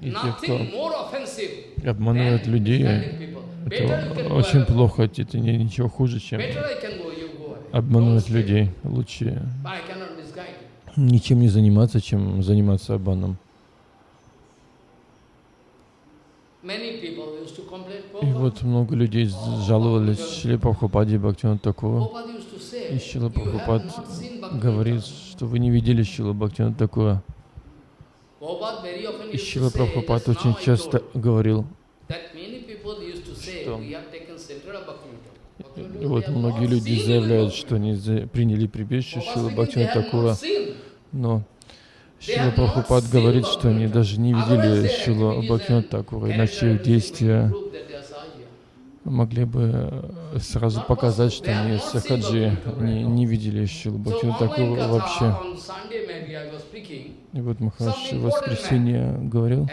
И те, кто обманывает людей, это очень плохо, это ничего хуже, чем обманывать людей. Лучше But I cannot misguide you. Ничем не заниматься, чем заниматься обманом. И вот много людей жаловались Шри Прабхупаде to say, И Шила Прабхупад говорит, что вы не видели Шила Бхактивина Такура. И Шила Прабхупад очень часто говорил, что we have taken shelter of Bhaktivinoda. Bhaktivinoda, и вот многие люди заявляют, что они приняли прибежище Бхактивина have Такура, но Шила Прабхупад говорит, что они даже не видели Шила and Такура, иначе их действия могли бы сразу показать, что они сахаджи, не, не видели Шилу online Такура вообще. И вот Махараш в воскресенье говорил,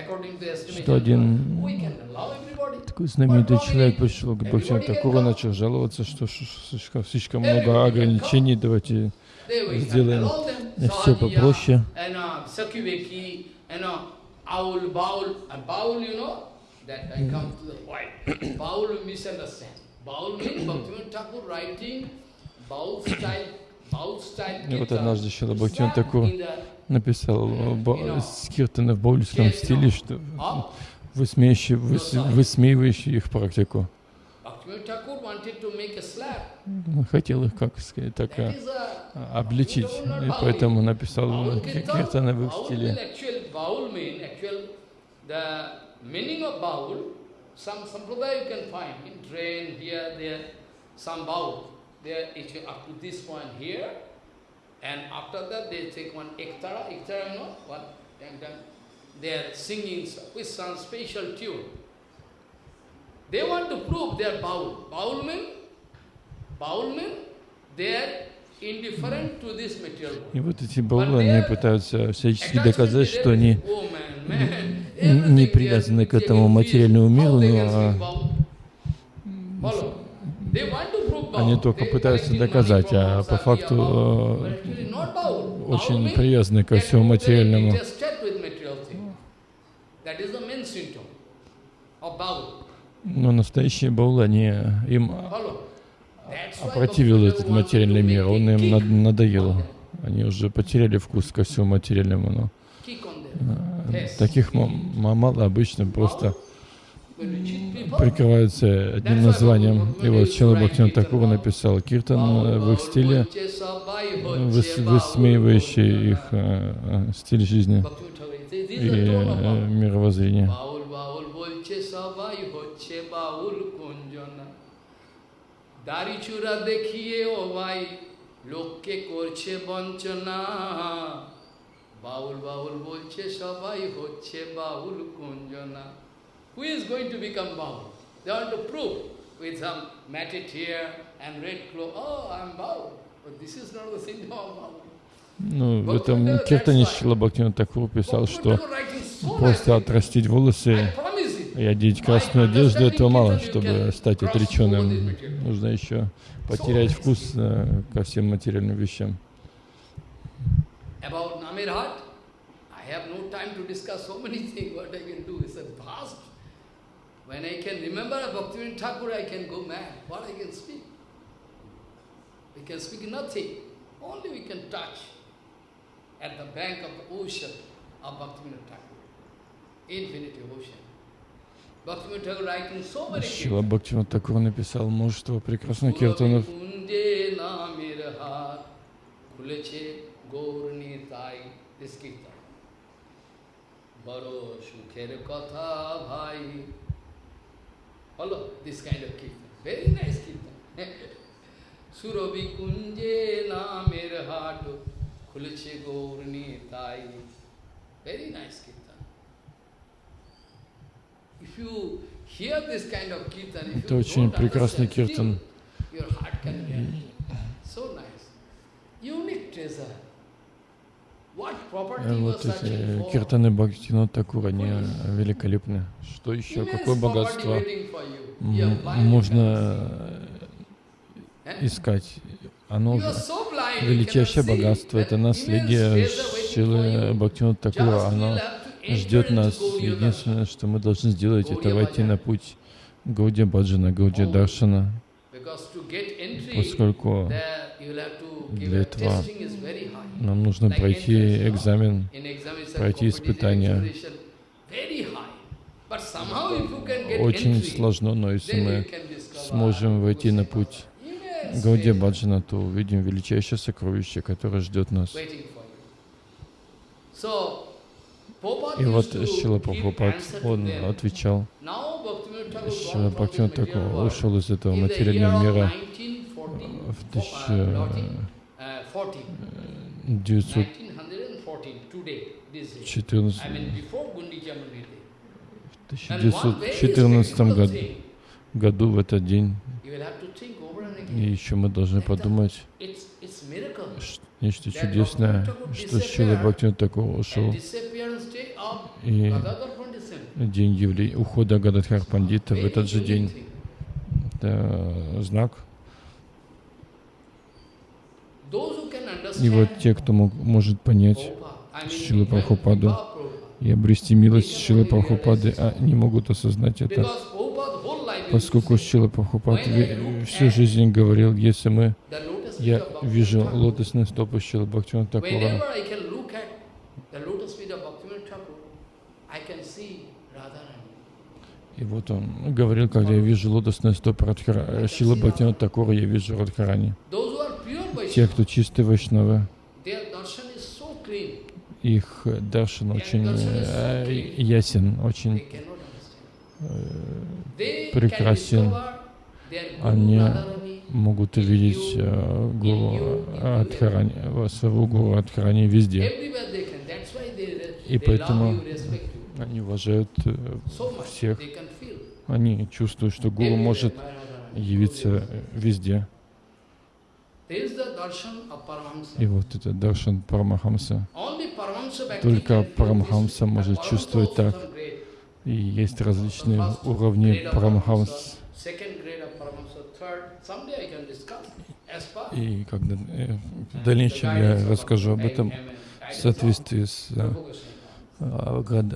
что один we can allow everybody. Такой знаменитый человек пришел к Бхактивину Такуру, начал жаловаться, что слишком, много ограничений, давайте сделаем все попроще. И вот однажды Шила that Такур написал э, ба- скиртаны в баульском стиле, что? Высмеивающий, выс- высмеивающий их практику. Хотел их, как сказать, так э, обличить, и поэтому написал киртаны в их стиле. will actually, Baul mean, actual, the meaning of Baul, some sampradaya you can find in train, here, there, some Baul. There, it's up to this point here, and after that they take one ektara, ektara, you know, one, and then they are singing with some special tune. They want to prove they are Baul. Baul mean, Baul mean, they are indifferent to this material. И вот эти баулы, они пытаются всячески доказать, что они не привязаны к этому материальному миру, но а, они только пытаются доказать, а по факту э, очень привязаны ко всему материальному. Но настоящие баулы, они им опротивил этот материальный мир, он им над- надоел. Они уже потеряли вкус ко всему материальному. Но э, таких мало обычно просто прикрываются одним названием. И вот Чела Бхактин Такур написал киртан э, в их стиле, выс- высмеивающий их э, э, стиль жизни и мировоззрение. বাউল বাউল বলছে সবাই হচ্ছে বাউল কুঞ্জনা দাড়ি চূড়া দেখিয়ে ও ভাই লোককে করছে বঞ্চনা বাউল বাউল বলছে সবাই হচ্ছে বাউল কুঞ্জনা Who is going to become baul? They want to prove with some matted hair and red clothes. Oh, I'm baul. But this is not the symptom of baul. Ну, в этом киртане Шила Бхактин Такур писал, что Bhaktivinoda writing so просто nicely. отрастить волосы I promise it. и одеть красную одежду, этого мало, чтобы стать отреченным. Нужно еще потерять вкус э, ко всем материальным вещам. About Namirhat, I have no time to discuss so many things, what I can do. It's a vast. When I can remember a Bhaktivinoda Thakur, I can go mad. What I can speak? We can speak nothing. Only we can touch at the bank of the ocean of Bhaktivinoda Thakur. Infinity ocean. Bhaktivinoda Thakur writing so many Шила things. Бхактивин Такур написал множество прекрасных киртанов. কুঞ্জে নামের হাত খুলেছে গৌরনী তাই this কীর্তন বড় সুখের treasure. What Э, property Вот эти киртаны Бхактина Такур, они великолепны. Что еще? Какое property богатство можно э, искать? Оно же величайшее богатство, это That наследие you. Бхактина Такура. Оно ждет нас. Единственное, что мы должны сделать, это войти на путь Гаудия Баджана, Гаудия. Даршана, поскольку для этого нам нужно пройти экзамен, пройти испытания. Очень сложно, но если мы сможем войти на путь Гаудия Баджана, то увидим величайшее сокровище, которое ждет нас. И вот Шила Прабхупад, он отвечал, Шила gone from this Бхактивин material Такур world. ушел из этого материального мира 1914, в uh, 1914 uh, 40, 1914, today, this day. I mean, before Gundicha Muni Day. в And one very 1914 significant году, году в этот день, и еще мы должны подумать, ш- нечто чудесное, что Шила Бхактивин Такур ушел, And disappearance day of и день ухода Гададхар Пандита в этот же день. Это знак. И вот те, кто мог, может понять Шилы Прабхупаду и обрести милость Шилы Прабхупады, а не могут осознать это, поскольку Шила Прабхупад всю жизнь говорил, если мы, я вижу лотосные стопы Шилы Бхактивина Такура, и вот он говорил, когда я вижу лотосные стопы Радхара, Шилы Бхактивина Такура, я вижу Радхарани. Те, кто чистые вайшнавы, их э, даршан очень э, ясен, очень. They прекрасен. Они могут увидеть э, Гуру Радхарани, э, своего Гуру Радхарани везде. И поэтому love you, respect you. Они уважают э, всех. Они чувствуют, что Гуру может явиться э, везде. И вот это Даршан Парамахамса. Только Парамахамса может чувствовать так. И есть различные уровни Парамахамс. И когда э, в дальнейшем я расскажу об этом в соответствии с of э, Rupa Goswami. о град-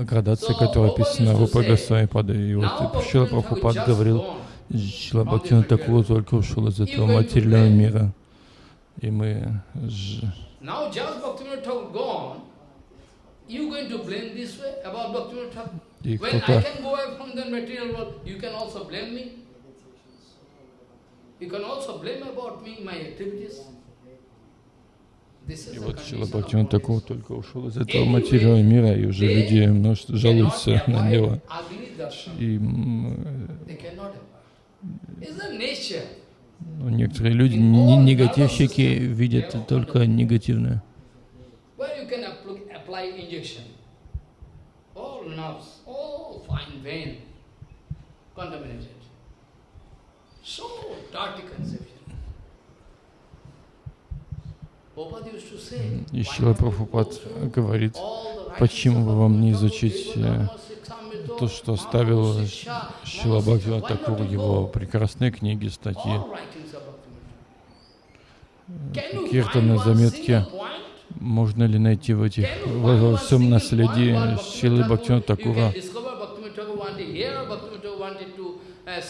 о градации, So, которая описана say, Госвами Пада. И вот Шила Прабхупад говорил. Шила Бхактина Такур только ушел из этого материального мира. И мы и кто-то you can also blame me. You can also blame about me, my activities. И вот Шила bodies. только ушел из этого материального мира, и уже люди множество жалуются на него. И nature. ну, некоторые люди, не- негативщики, видят только негативное. Where you can apply, apply injection. All nerves, all fine vein, contaminated. So dirty conception. Prabhupada used to say, И Шила Прабхупад говорит, почему бы вам не изучить э, то, что оставил Шила Maha Бхактивин Siksha. Why not Такур, you его прекрасные книги, статьи, Киртаны, заметки. Можно ли найти в этих, во, всем наследии Шилы Бхактивина Bhaktivinoda Thakur- Такура Uh,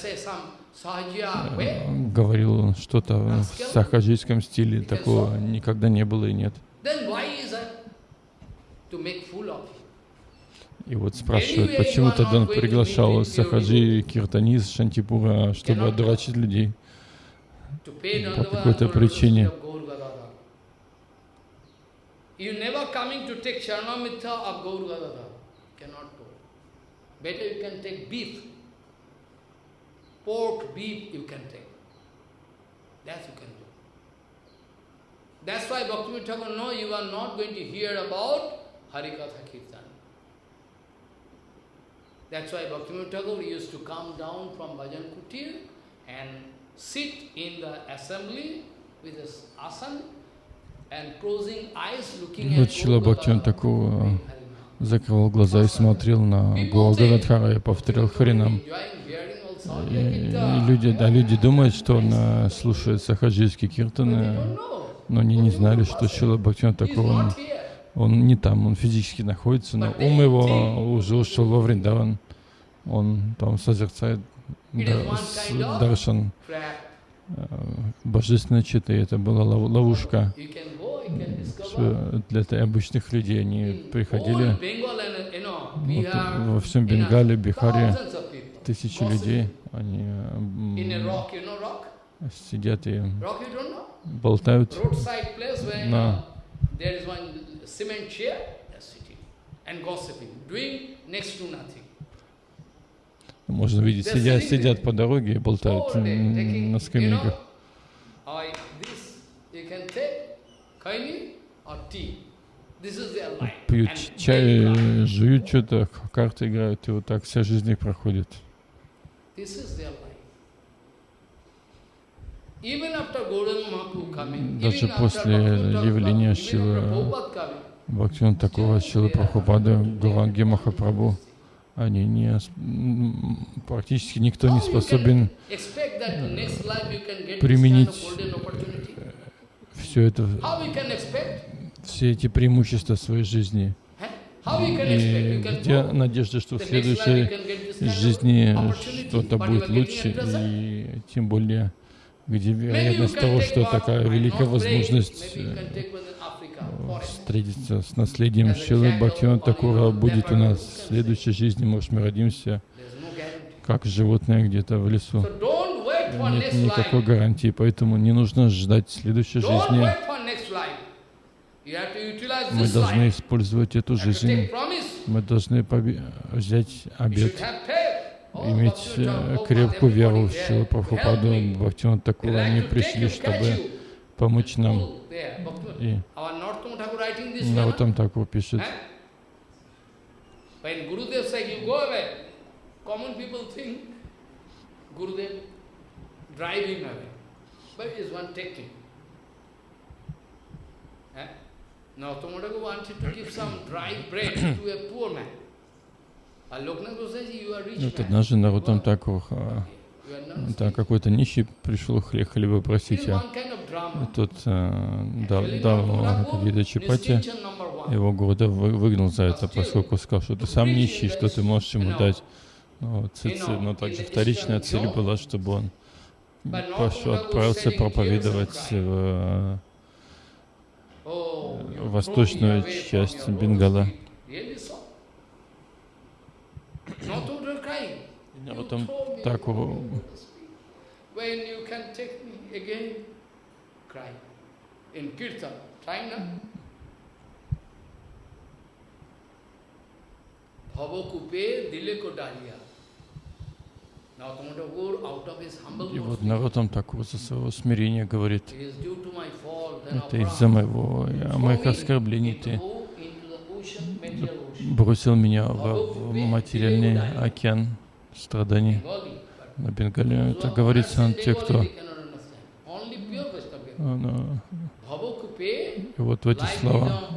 говорил что-то в сахаджийском стиле, такого никогда не было и нет. И вот спрашивают, почему тогда он приглашал Сахаджи, Киртаниз, Шантипура, чтобы одурачить людей. По какой-то причине. of Gaur Gadadhar. You never coming to take Sharanamitra of Gaur Gadadhar. Cannot go. Better you can take beef. Pork, beef you can take. That you can do. That's why Bhaktivinoda Thakur, no, you are not going to hear about Harikatha Kirtan. That's why Bhaktivinoda Thakur used to come down from Bhajan Kutir and sit in the assembly with his asan Вот Шила Бхактиван такого закрывал глаза и смотрел на Гуагададхара и повторял Харинам. И, и люди, да, люди думают, что он э, слушает сахаджийские киртаны, но они не знали, что Шила Бхактиван такого, он, не там, он физически находится, но ум его уже ушел во Вриндаван. Он там созерцает даршан. э, божественной читы. Это была ловушка. Для обычных людей. Они приходили. вот, во всем Бенгале, Бихаре, тысячи людей. Они сидят и болтают. На можно видеть, сидят, сидят по дороге и болтают на скамейках. Пьют чай, жуют что-то, карты играют, и вот так вся жизнь их проходит. Даже после явления Шилы Бхактиван такого Шилы Прабхупады, Гуранги Махапрабху, они не, практически никто не способен применить все это, все эти преимущества своей жизни. И где надежда, что в следующей жизни что-то будет лучше, и тем более, где вероятность того, что такая великая возможность э, встретиться с наследием Шилы Бхактивана Такура будет у нас в следующей жизни, может, мы родимся как животное где-то в лесу. Нет никакой гарантии, поэтому не нужно ждать следующей жизни. Мы должны использовать эту жизнь. Мы должны взять обед, иметь э, крепкую веру в Шилу Прабхупаду, Бхактиван Такура. Они пришли, чтобы помочь нам. И Наутам Такур. Пишет, Gurudev drive him away. But is one taking. Eh? Now Tomodago wanted to give some dry bread to a poor man. Вот однажды Нарутам Такур, да, какой-то нищий пришел хлеб, хлеба просить, а тот а, дал, дал какие-то чапати, его города выгнал за это, поскольку сказал, что ты сам нищий, что ты можешь ему дать. Но, цель, но также вторичная цель была, чтобы он пошел, отправился проповедовать в восточную часть Бенгала. А потом так time Bhavakupe dile. И вот Наротам Такур за своего смирения говорит, это из-за моего, моих оскорблений ты бросил меня в, материальный океан страданий. На Бенгале это говорится те, кто и вот в эти слова.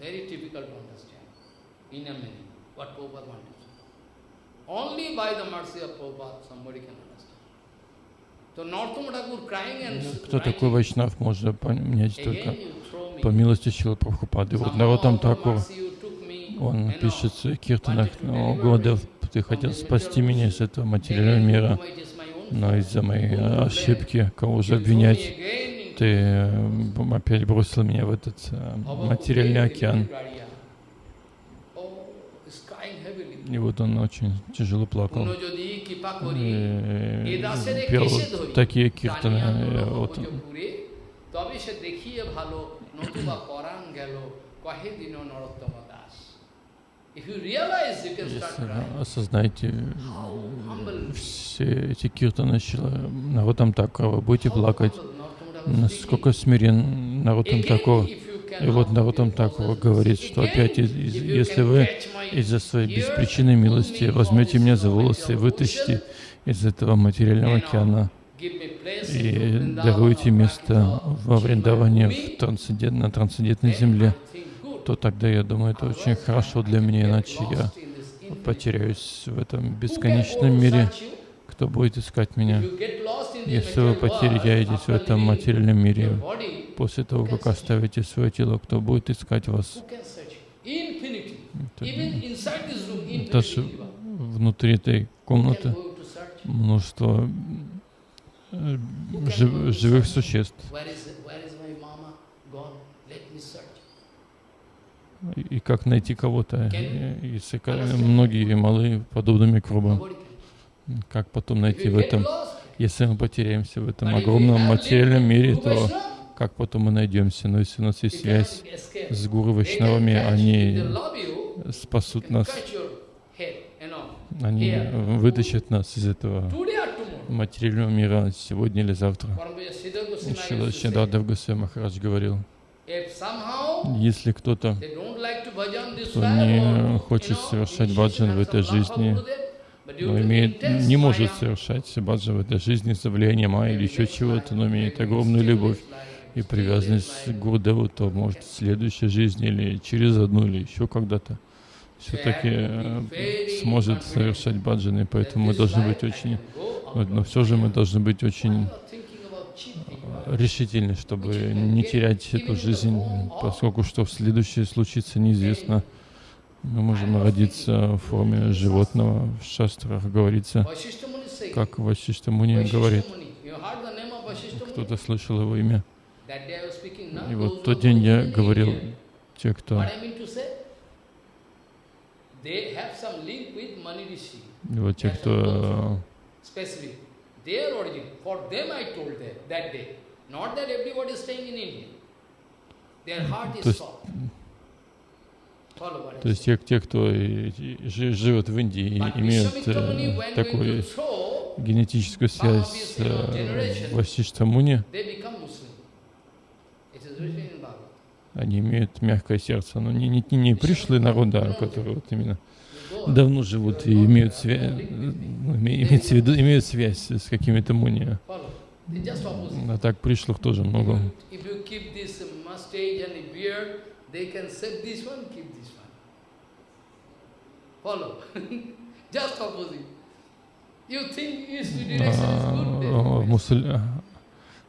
Very to understand in a minute, what Prabhupada wanted to. Only by the mercy of Prabhupada somebody can understand. Кто такой Вайшнав, можно понять только по милости Шилы Прабхупады. Вот Наротам Такур, он пишет в своих киртанах, «О, Годев, ты хотел спасти меня из этого материального мира, но из-за моей ошибки, кого же обвинять, ты опять бросил меня в этот э, материальный океан. И вот он очень тяжело плакал. И пел такие киртаны. Вот. Если осознаете все эти киртаны народом так, вы будете плакать, насколько смирен народом такого. И вот Нарутам Такур говорит, что опять, если вы из-за своей беспричинной милости возьмете меня за волосы и вытащите из этого материального океана, и даруете место во Вриндаване в трансцендент, на трансцендентной земле, то тогда я думаю, это очень хорошо для меня, иначе я потеряюсь в этом бесконечном мире. Кто будет искать меня? Если вы потеряетесь в этом материальном мире, после того, как оставите свое тело, кто будет искать вас? Даже внутри этой комнаты множество э, жив, живых существ. И как найти кого-то, если многие малые подобными кругом, как потом найти в этом, если мы потеряемся в этом огромном материальном мире, то как потом мы найдемся? Но если у нас есть связь с Гуру Вайшнавами, они спасут нас, они вытащат нас из этого материального мира сегодня или завтра. Шила Шидардав Гусей Махарадж говорил, если кто-то, кто не хочет совершать баджан в этой жизни, но имеет, не может совершать баджан в этой жизни из-за влияния Майя или еще чего-то, но имеет огромную любовь и привязанность к Гурдеву, то может в следующей жизни или через одну или еще когда-то все-таки э, сможет совершать баджаны, поэтому мы должны быть очень, но все же мы должны быть очень э, решительны, чтобы не терять эту жизнь, поскольку что в следующее случится неизвестно. Мы можем родиться в форме животного, в шастрах говорится, как Васишта Муни говорит. Кто-то слышал его имя? И вот тот день я говорил, те, кто и вот те, кто то есть, то есть те, те, кто живет в Индии, имеют э, такую генетическую связь с э, Васишта Муни, они имеют мягкое сердце, но не, не, не пришлые народы, которые вот именно давно живут и имеют, связь, ну, имеют, в виду, имеют связь с какими-то муни. А так пришлых тоже много. А, мусуль...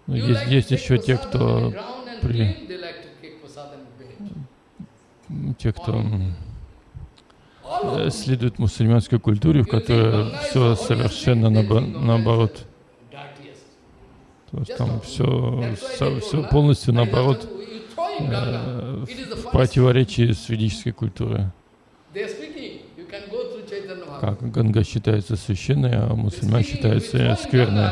Ну, есть, есть еще те, кто при... те, кто следует мусульманской культуре, в которой все совершенно наоборот. То есть там все, все полностью наоборот, в противоречии с ведической культурой. Как Ганга считается священной, а мусульман считается скверной.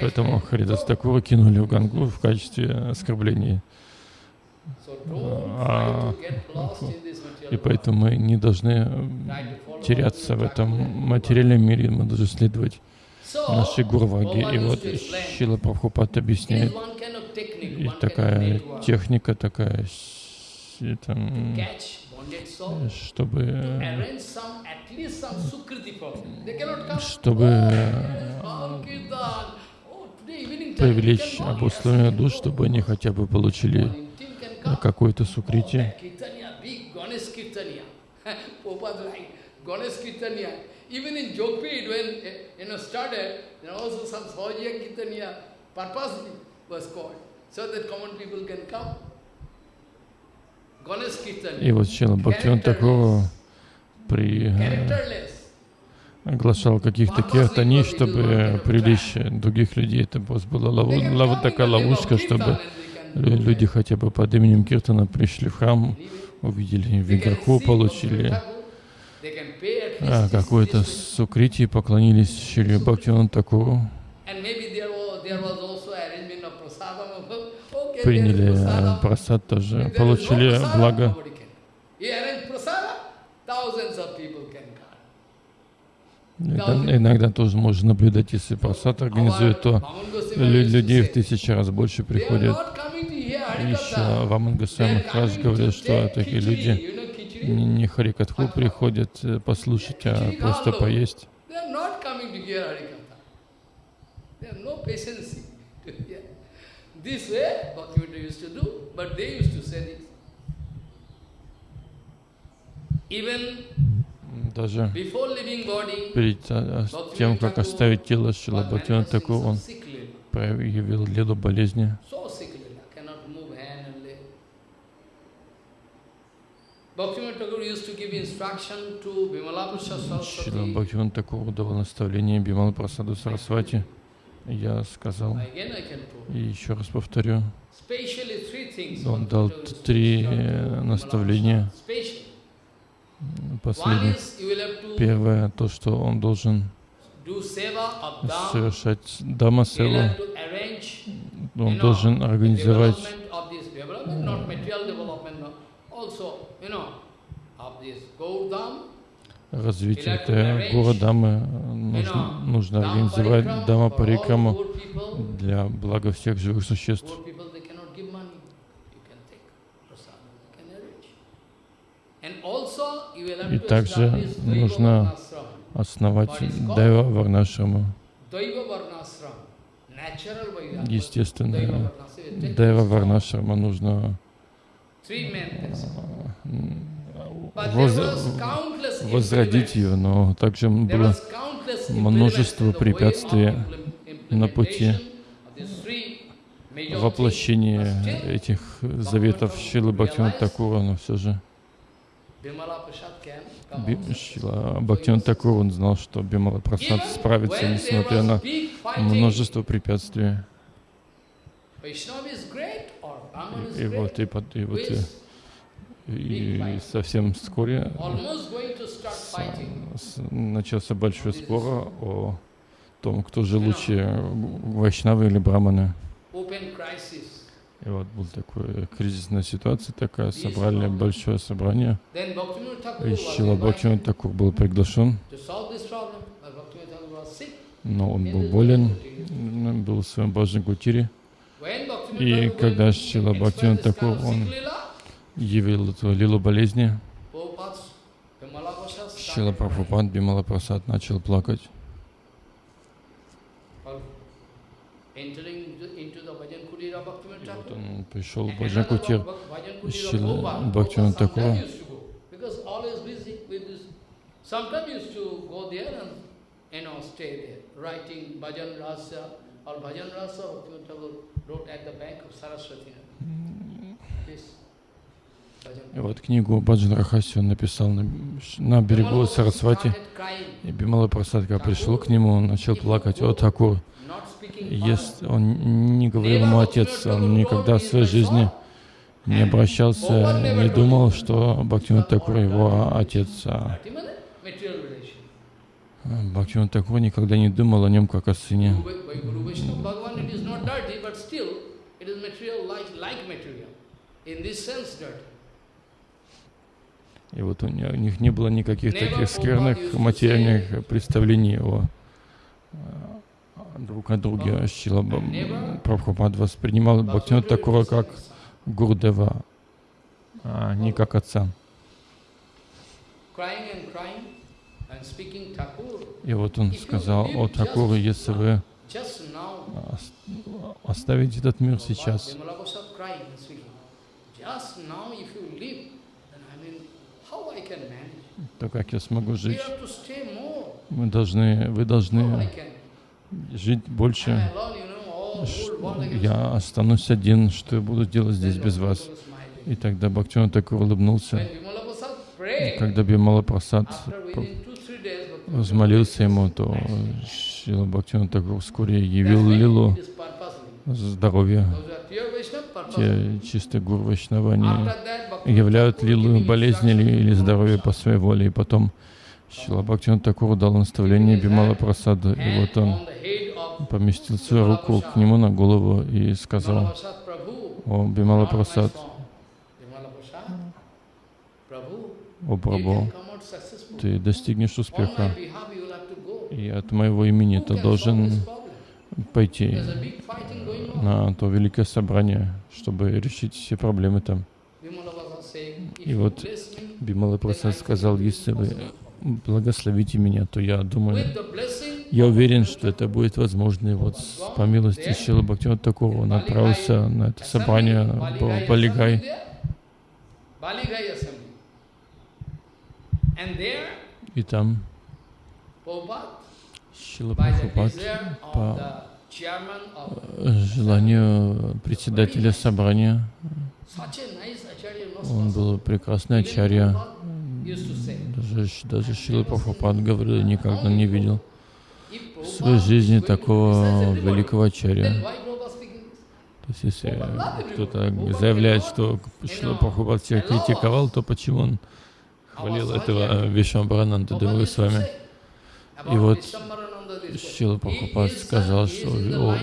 Поэтому Харидас Такура кинули в Гангу в качестве оскорбления. А, и поэтому мы не должны теряться в этом материальном мире, мы должны следовать нашей Гурваги. И вот Шила Прабхупад объясняет, и такая техника, такая, там, чтобы, чтобы привлечь обусловленных душ, чтобы они хотя бы получили какое-то сукрити. Even in Jogpit, when you know started, there also some Sahajiya Kirtaniya purposely was called, И вот Чила Бхактиван такого при оглашал каких-то киртани, чтобы привлечь других людей. Это была лов... Лов... такая ловушка, чтобы люди хотя бы под именем Киртана пришли в храм, увидели виграху, получили а, какое-то сукрити, поклонились Шри Бхактивану Такуру, приняли а, просад тоже, получили благо. Иногда, иногда тоже можно наблюдать, если просад организует, то людей в тысячи раз больше приходят. Еще Ваман Госвами Махарадж говорил, что такие люди не, не Харикатху приходят э, послушать, а просто поесть. They have no patience. Yeah. This way, Bhaktivinoda used to do, but they used to say this. Even Даже перед а, а, тем, как оставить тело, Шила Бхактивinoda Такур, он проявил леду болезни. Шила. Бхактивinoda Такур давал наставление Бимал Прасаду Сарасвати. Я сказал, и еще раз повторю, он дал три э, наставления последних. Первое, то, что он должен совершать Дама Севу, он должен организовать развитие этой города-дамы. Нужно, нужно организовать Дама Парикраму для блага всех живых существ. И также нужно основать Дайва Варнашраму. Take Дайва Варнашрама нужно воз- возродить ее, но также было множество препятствий на пути still, этих заветов Шилы Бхактивinoda Такура, но все же Шила Бхактивinoda Такур, он знал, что Бимала Прасад справится, несмотря на множество препятствий. Is И вот, и, и вот, и, и совсем вскоре начался большой спор о том, кто же лучше, Вайшнавы или Браманы. И вот был такой кризисная ситуация такая, собрали большое собрание, и Шила Такур был приглашен, но он был болен, был в своем Баджан Bhaktivinoda И когда Тхакур, of он явил эту лилу болезни, Шила. Прабхупад Бимала Прасад начал плакать. Вот он пришел в And Баджан another Кутир, Bhak- Bhajan Kutira Шрила Prabhupada, Бхактивинода Prabhupada Тхакура. sometimes used to go, there and, you know, stay there, writing. Вот книгу Баджан Рахаси он написал на, на берегу Сарасвати. И Бимала Прасад, когда пришел к нему, он начал плакать. О, Такур, если он не говорил ему отец, он никогда в своей жизни не обращался, не думал, что Бхактивинод Такур его отец. А. Бхактивинод Такур никогда не думал о нем как о сыне. In this sense, dirty. И вот у них не было никаких таких скверных материальных представлений о э, друг о друге. Шила Прабхупад воспринимал Бхактивинод Такура как Гурдева, а не как отца. И вот он сказал, о Такуру, если вы ос- оставите этот мир сейчас, то как я смогу жить? Мы должны, вы должны жить больше. Я останусь один, что я буду делать здесь без вас. И тогда Бхактивинод Такур улыбнулся. Когда Бимала Прасад взмолился ему, то Шила Бхактивинод Такур вскоре явил Лилу It чистые гуру Вайшнава, они After that, Bhaktivinoda являют Лилу болезни или, здоровье по своей воле. И потом Шила Бхактивинод Такур дал наставление Бимала Прасаду. И вот он поместил свою руку к нему на голову и сказал, о Бимала Прасад, о successful. ты достигнешь успеха. И от моего имени ты должен? Пойти на то великое собрание, чтобы решить все проблемы там. И вот Бимала Прасад сказал, если вы благословите меня, то я думаю, Я уверен, что это будет возможно. И вот по милости Шила Бхактивinoda такого он отправился на это собрание в Балигай. И там Шила Прабхупад по желанию председателя собрания, он был прекрасный ачарья. Даже, даже Шила Прабхупад говорил, никогда не видел в своей жизни такого великого ачарья. То есть, если кто-то заявляет, что Шила Прабхупад всех критиковал, то почему он хвалил этого Вишвамбарананда Девы с вами? И вот Шила Прабхупад сказал, что о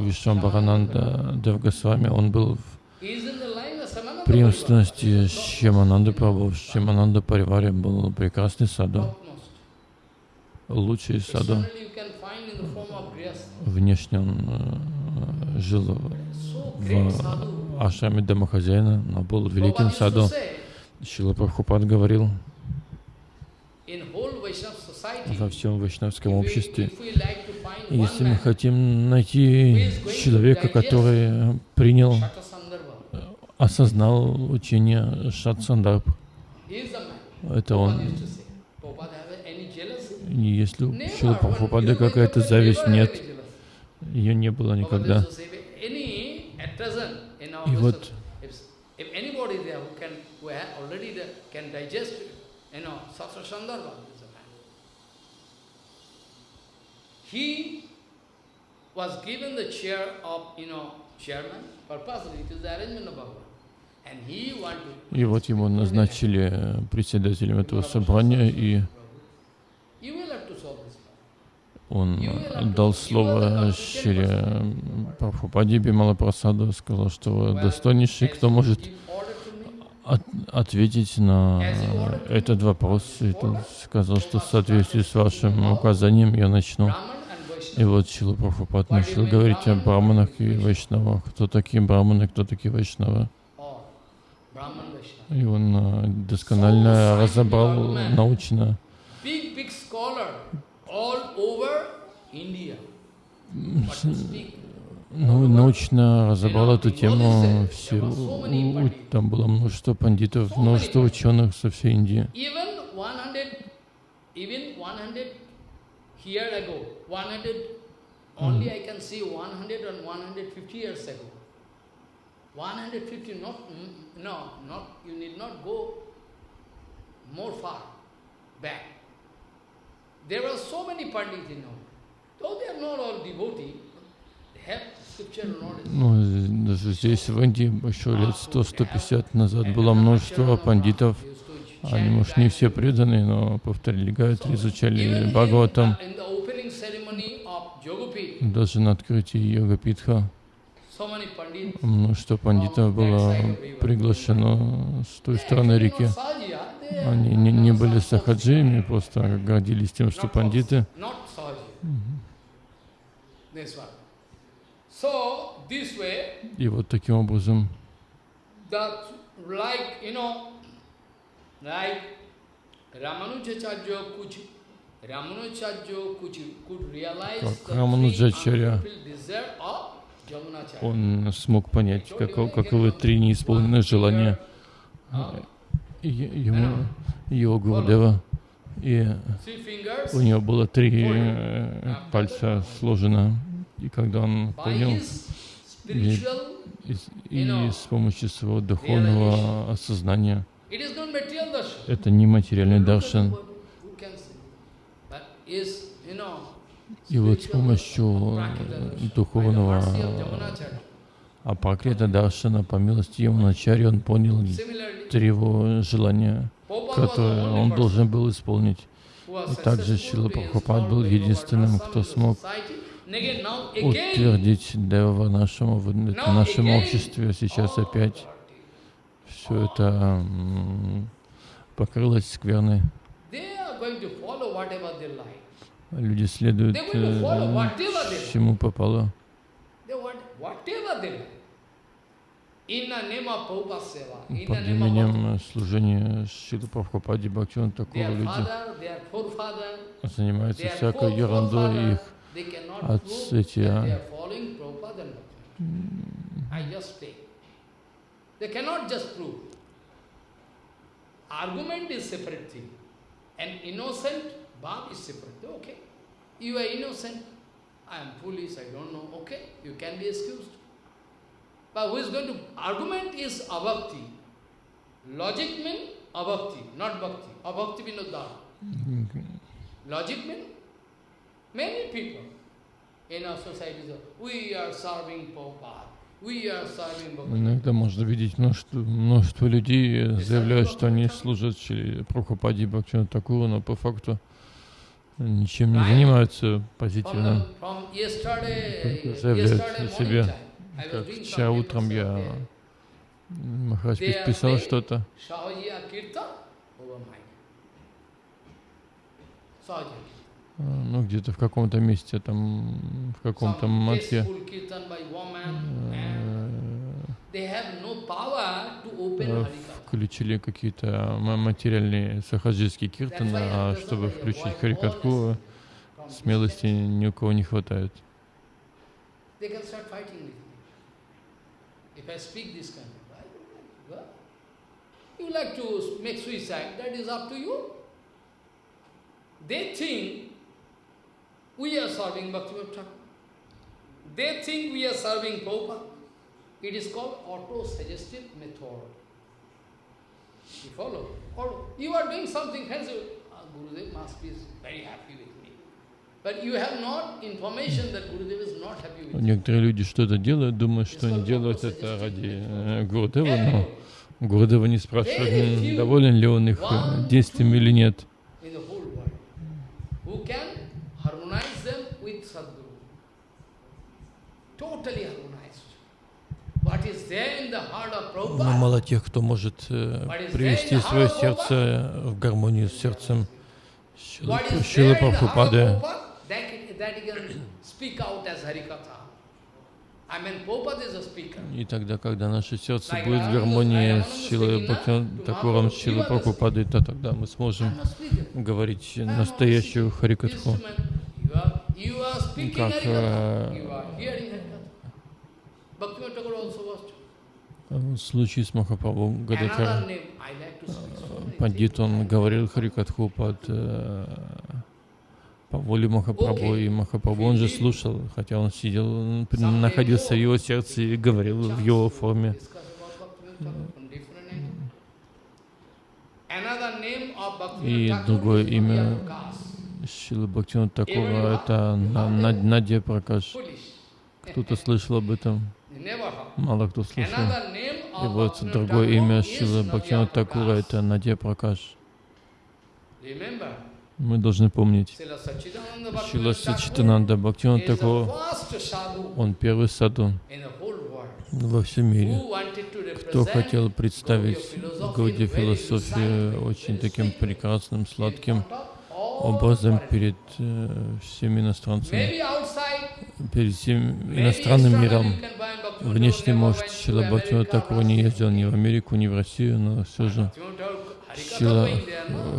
Вишвамбарананда Девгосвами, он был в преемственности с Шьямананда Прабhu, с Шьямананда Париваре был прекрасный саду, лучший саду. Внешне он э, жил в ашраме домохозяина, но был великим саду. Шила Прабхупад говорил, во всем вайшнавском обществе, если мы хотим найти человека, который принял, осознал учение Шатсандарб, это он. И если у Шила Прабхупады какая-то зависть, нет, ее не было никогда. И вот If anybody there who can, who ha- already the, can digest, you know, Sastra Sandarbha is a man. He was given the chair of, you know, chairman, purposely, it is the arrangement of Bhagavan. И вот его назначили председателем этого собрания, и он дал слово Шире Прабхупаде Бимала Прасаду, сказал, что вы достойнейший, кто может Give order to me. От- ответить на этот вопрос. И сказал, что в соответствии с вашим указанием я начну. И вот Шила Прабхупад начал говорить о браманах и вайшнавах. Кто такие браманы, кто такие вайшнавы. И он э, досконально разобрал научно Ну, научно разобрал эту тему. Все, у- там было множество пандитов, множество ученых со всей Индии. even 100, even 100 year ago, 100, only I can see 100 and 150 years ago. 150, not, mm, no, not, you need not go more far back. There were so many pandits in all. Though they are not all devotee, they have scripture knowledge. Ну, даже здесь, в Индии, еще лет 100-150 назад было множество пандитов. Они, может, не все преданные, но повторили Гайатри, изучали Бхагаватам. Даже на открытии Йога-Питха множество пандитов было приглашено с той стороны реки. Они не, не были сахаджиями, просто гордились тем, что пандиты. Not Sahaji. This one. So, this way, И вот таким образом Как Jamunacharya. он смог понять, каков, каковы три неисполненных желания И ему, его Гурдева. И у него было три э, пальца сложено. И когда он понял, и, с- и с помощью своего духовного осознания, это не материальный даршан. И вот с помощью э, духовного Апакрита Даршана, по милости Ямуначари, он понял три его желания, которые он должен был исполнить. И также Шила Прабхупад был единственным, кто смог утвердить Дева нашему, в нашем обществе. Сейчас опять все это покрылось скверной. Люди следуют э, чему попало. in the Под именем служения Шилы Прабхупаде Бхактиван такого люди занимаются всякой ерундой, их they cannot отцы prove эти, that а. they are following Prabhupada and Bhakti. I just take. They cannot just prove. Argument is separate thing. An innocent bhav is separate. Okay, you are innocent. I am foolish, I don't know. Okay, you can be excused. But who is going to... Argument is abhakti. Logic means abhakti, not bhakti. Abhakti vinodara. Logic means many people in our society say, we are serving Prabhupada. Иногда можно видеть множество, множество людей, заявляют, что они служат Прабхупаде Бхактиван Такуру, но по факту ничем не занимаются Только заявляют о себе. Как вчера утром я. Махарадж писал что-то. А, Ну, где-то в каком-то месте, там, в каком-то э, э, Harikatha. включили какие-то ма- материальные сахаджистские киртаны, а чтобы включить Харикатху, смелости ни у кого не хватает. You like to make suicide, that is up to you. They think we are serving Bhaktivinoda Thakur. They think we are serving Prabhupada. It is called auto-suggestive method. You follow? Or you are doing something fancy. Ah, Gurudev must be very happy with me. But you have not information that Gurudev is not happy with. Некоторые люди что-то делают, думают, что они делают это ради э, Гурудева, но Гурудева не спрашивают, доволен ли он их э, действиями или нет. in the whole world who can harmonize them with Sadguru. Totally harmonized. What is there in the heart of Но мало тех, кто может э, привести свое сердце в гармонию с сердцем Шилы Прабхупады. И тогда, когда наше сердце будет в гармонии с Шилой Бхактиван Шилой Прабхупадой, то тогда мы сможем говорить настоящую Харикатху. Как, Harikatha. э, You are hearing Harikatha. Bhaktivinoda Thakur also was. В случае с Махапрабху. So many Пандит, он говорил Харикатху под э, по воле Махапрабху, и Махапрабху он же слушал, хотя он сидел, м, находился в его сердце и говорил в его форме. И другое имя. Шилы Бхактивана Такура это На- На- Надя Пракаш. Кто-то слышал об этом? Мало кто слышал. И вот другое имя Шилы Бхактивана Такура это Надя Пракаш. Мы должны помнить. Шила Сачитананда Бхактиван is the Такур, first sadhu он первый саду во всем мире. кто хотел представить Гауди философию очень таким прекрасным, сладким образом перед э, всеми иностранцами, перед всем иностранным миром. Внешне, может, Шила такого не ездил ни в Америку, ни в Россию, но все же Шила,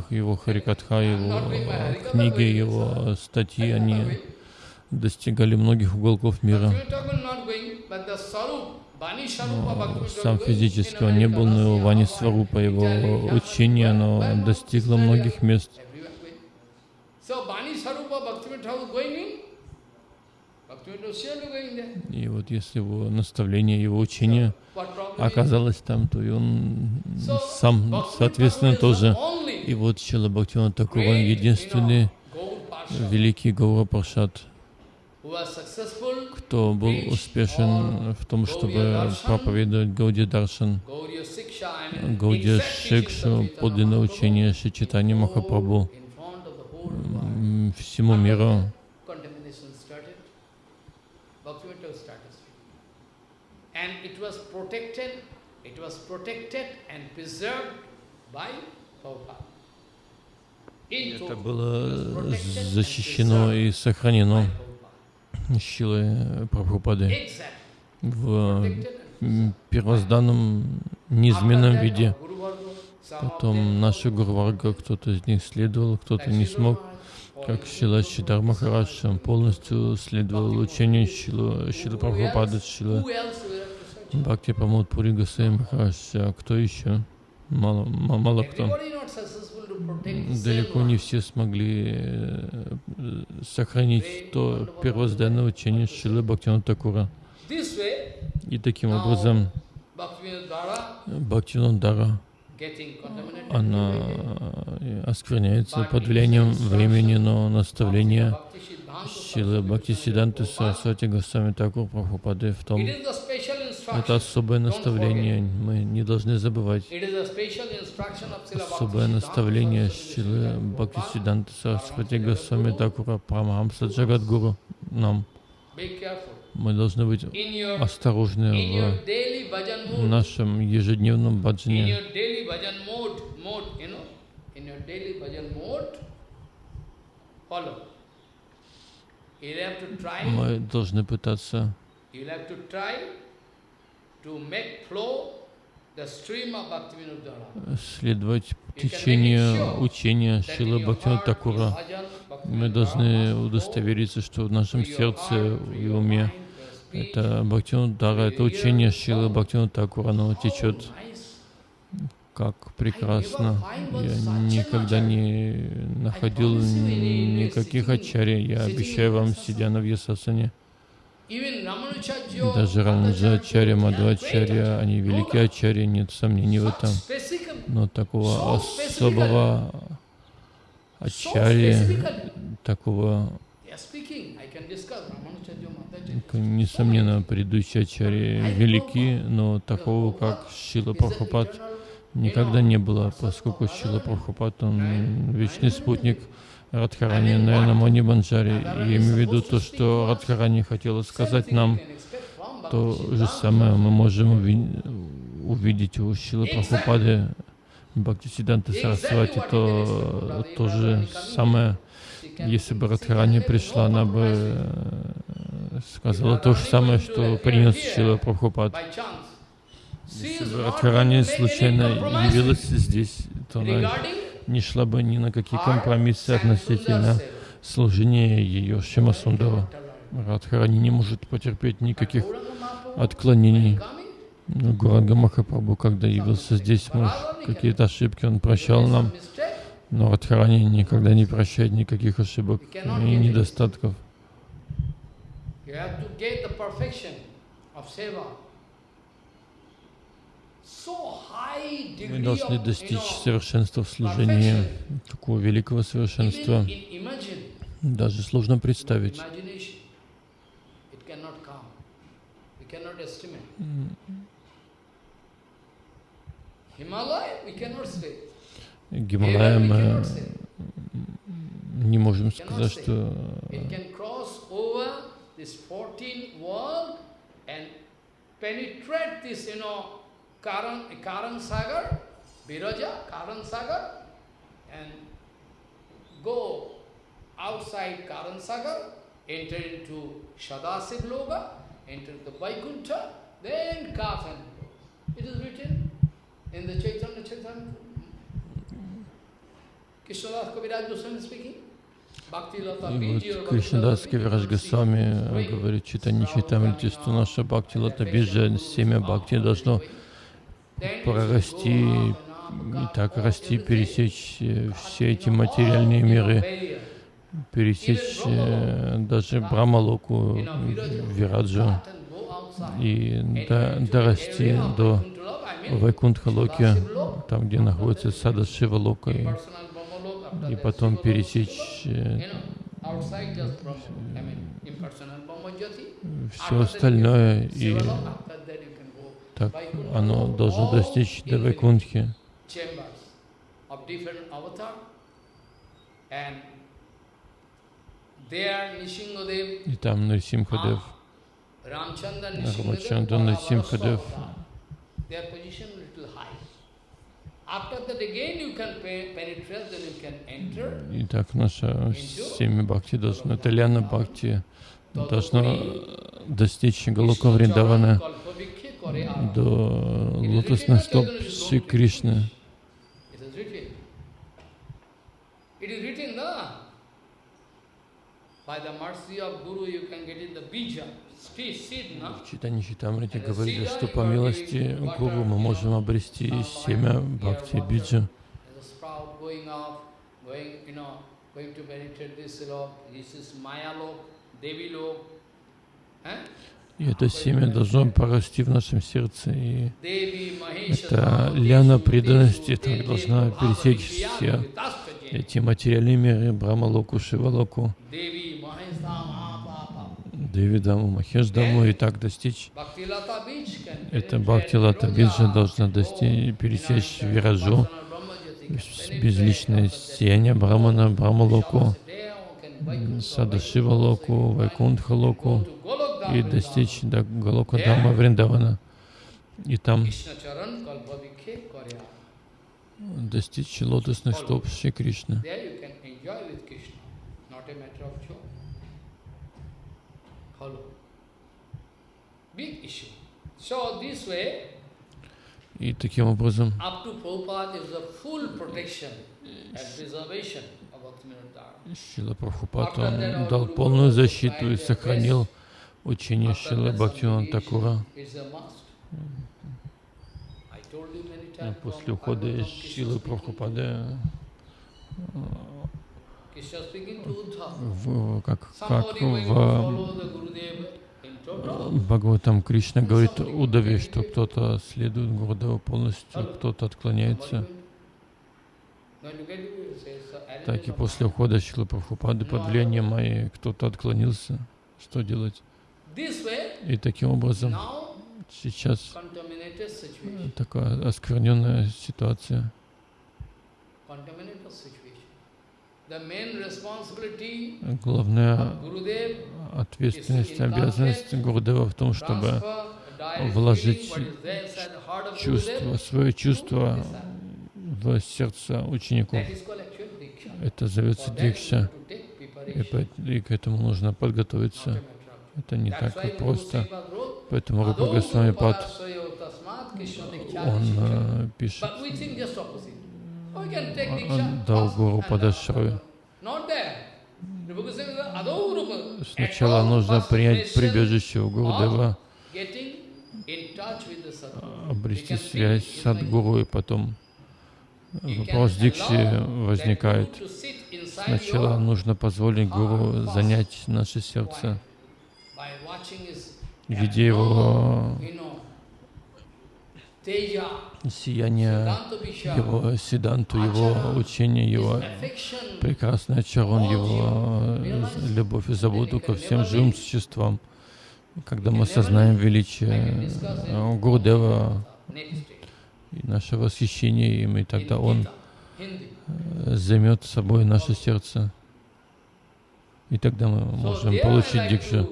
его Харикатха, его книги, его статьи, они достигали многих уголков мира. Но Сам физически он не был, но его Вани Сварупа, его учение, оно достигло многих мест. И вот если его наставление, его учение оказалось там, то и он сам, соответственно, тоже. И вот Чила Бхактиван Такур, он единственный великий Гаура Паршат, кто был успешен в том, чтобы проповедовать Гауди Даршан, Гауди Шикшу, подлинное учение Шичитани Махапрабху всему миру. Это было защищено и сохранено. Шилой Прабхупады в первозданном, неизменном виде. Потом наши Гурварга, кто-то из них следовал, кто-то не смог. Как Шила Шидар Махарадж, полностью следовал учению Шила, Шила Прабхупады, Шила Бхакти Памод Пури Гасай Махарадж. А кто еще? Мало, ма- мало кто. Далеко не все смогли э, сохранить то первозданное учение Шилы Бхактина Такура. И таким образом Bhaktivinoda Dara Она э, оскверняется под влиянием времени, но наставление Шилы Бхакти Сиданты Сарасвати Госвами Такур Прабхупады в том, это особое наставление, мы не должны забывать. Особое наставление Шилы Saraswati Бхакти. Сиданты Сарасвати Госвами Такура Прамахамса Джагадгуру нам. Мы должны быть осторожны в нашем ежедневном баджане. Мы должны пытаться следовать течению учения your Бхактина Такура. Мы должны удостовериться, что в нашем сердце и уме это Бхактина Дара, это учение Шилы Бхактина Такура, оно течет как прекрасно. Я никогда не находил никаких ачарий. Я обещаю вам, сидя на Вьясасане, даже Рамаджачарья, Мадхвачарья, они великие ачарьи, нет сомнений в этом. Но такого особого ачарьи, такого, несомненно, предыдущие ачарьи велики, но такого, как Шила Прабхупад, никогда не было, поскольку Шила Прабхупад, он вечный спутник Радхарани, наверное, Мани Банджари. Я имею в виду то, что Радхарани хотела сказать нам, то же самое мы можем уви- увидеть у Шилы Прабхупады, Бхактисиданта Сарасвати, то то же самое, если бы Радхарани пришла, она бы э, сказала то же самое, что принес Шила Прабхупад. Если бы Радхарани случайно явилась здесь, то она не шла бы ни на какие компромиссы относительно служения ее Шимасундава. Радхарани не может потерпеть никаких отклонений. Но Гуранга Махапрабху, когда явился здесь, может, какие-то ошибки он прощал нам, но Радхарани никогда не прощает никаких ошибок и недостатков. Мы должны достичь совершенства в служении, такого великого совершенства. Даже сложно представить. Himalaya, we cannot say. Гималая Heaven we мы cannot say. не можем сказать, что It can cross over this 14 world and penetrate this, you know, Karan, Karan Sagar, Viraja, Karan Sagar, and go outside Karan Sagar, enter into Shadasiv Loga, enter the Vaikuntha, then come and go. It is written in the Chaitanya Chaitanya. Кришнадас Biji Кавирадж Bhakti Госвами говорит, читание читамрити, что наша бхакти лата биджа, семя бхакти должно прорасти и так расти, пересечь э, все эти материальные миры, пересечь э, даже Брамалоку, Вираджу. И до- дорасти до Вайкунтха-локи, там, где находится Сада Шива Лока, и, потом пересечь э, все остальное, и так оно должно достичь до Вайкунтхи. И там Нарсимхадев, Рамачандра Нарсимхадев, their position little high. After that again you can pe- penetrate, then you can enter. и так наше семя Бхакти должно, это Ляна Бхакти должно достичь Галока Вриндавана. До лотосных стоп Шри Кришны. By the mercy of Guru you can get it the bija? В Читании Читамрити говорили, что по милости Гуру мы можем обрести семя Бхакти Биджа. И это семя должно порасти в нашем сердце. И Devi, ляна преданности так должна пересечь все эти материальные миры, Devi, Mahesha, Mahapapa. Девидаму, Махешдаму и так достичь. Это Бхактилата Биджа должна достичь, пересечь Виражу, безличное сияние Брамана, Брамалоку, Садашива Локу, Вайкунтха Локу и достичь до Галока Дама Вриндавана. И там достичь лотосных стоп Шри Кришны. Of Bhaktivinoda Dharma. Шила Прабхупад он дал полную защиту и сохранил учение Шилы Бхактивинода Такура. После ухода Шилы Krishna в, как, как в total. Бхагаватам Кришна говорит Удаве, что кто-то следует Гурудеву полностью, кто-то отклоняется. Uh, Так и после ухода Шилы Прабхупады под влиянием Майи кто-то отклонился. Что делать? И таким образом сейчас situation. такая оскверненная ситуация. Главная ответственность, обязанность Гурудева в том, чтобы вложить чувство, свое чувство в сердце учеников. Это зовется дикша. И, и к этому нужно подготовиться. Это не так Guru просто. Поэтому Рупа "Adau Госвами Пад, он Diksha." э, пишет, Он дал Гуру uh, Not there. Rupa Goswami said, "Adau Rupa." Сначала нужно принять прибежище у Sadguru. обрести связь с Садгуру, и потом вопрос дикши возникает. Сначала нужно позволить Гуру занять наше сердце, видя его сияние, его седанту, его учение, его прекрасный очарон, его э, любовь и заботу ко всем живым существам. Когда мы осознаем величие э, Гурдева и наше восхищение им, и тогда он э, займет собой наше сердце. И тогда мы можем получить дикшу.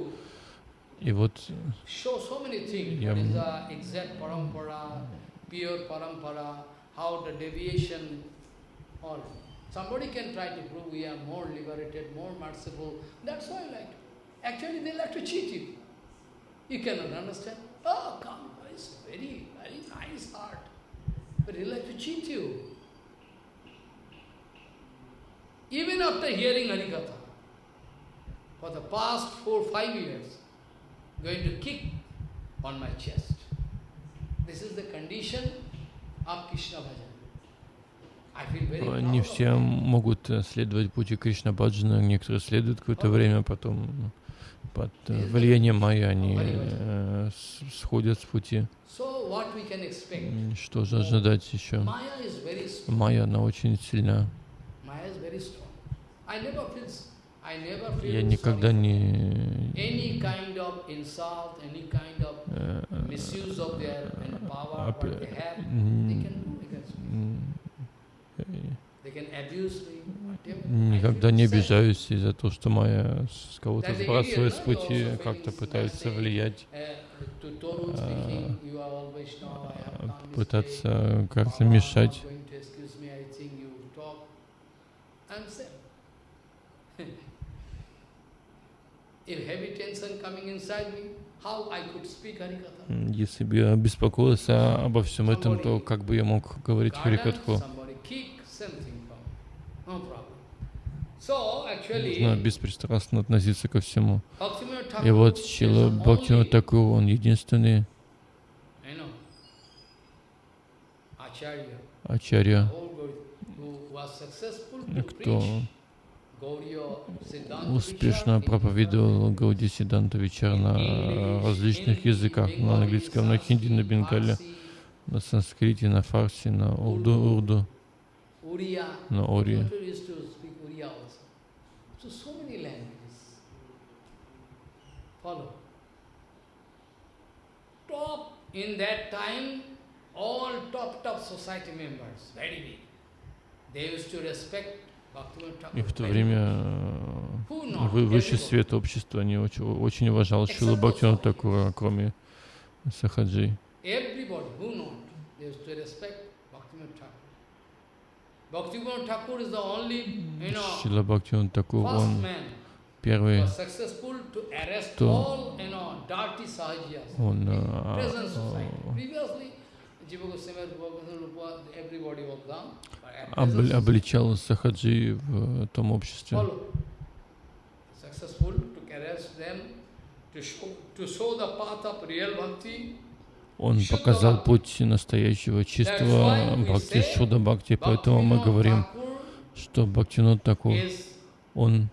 to И вот show so many things. Yeah. What is the exact parampara, pure parampara, how the deviation, all. Somebody can try to prove we are more liberated, more merciful. That's why I like. Actually, they like to cheat you. You cannot understand. Oh, come, it's very, very nice heart. But they like to cheat you. Even after hearing Harikatha, for the past four, five years, going to kick on my chest. This is the condition of Krishna bhajan. Не все могут э, следовать пути Кришна Баджана, некоторые следуют какое-то время, потом под э, влиянием Майя они э, сходят с пути. So what we can expect? М, Что же ожидать еще? Maya is very strong. Майя, она очень сильна. Я никогда не э, э, Никогда не обижаюсь из-за того, что Майя с кого-то сбрасывает с пути, как-то пытается влиять, Uh, to Torun speaking, you are all Vaishnava, I have done mistake. пытаться как-то Baba, мешать. I'm going to excuse me, I think you talk. I'm sad. if heavy tension coming inside me, how I could speak Harikatha. М, Если бы я беспокоился обо всем этом, то как бы я мог говорить Харикатху? Нужно беспристрастно относиться ко всему. И вот Чила Бхактина Такур, он единственный ачарья, кто успешно проповедовал Гауди Сиданта Вичар на различных языках, на английском, на хинди, на бенгале, на санскрите, на фарси, на урду, урду, на time, all top, top society members, very big. They used to respect И в то время э, высший свет общества не очень, очень уважал Шилу Бхактина Такура, кроме Сахаджи. Шила Бхактина Такур, он первый, кто- он э, а, обличал Сахаджи в том обществе. Он показал путь настоящего чистого Бхакти, Шуда Бхакти, поэтому мы говорим, что Бхактинот Такур, is он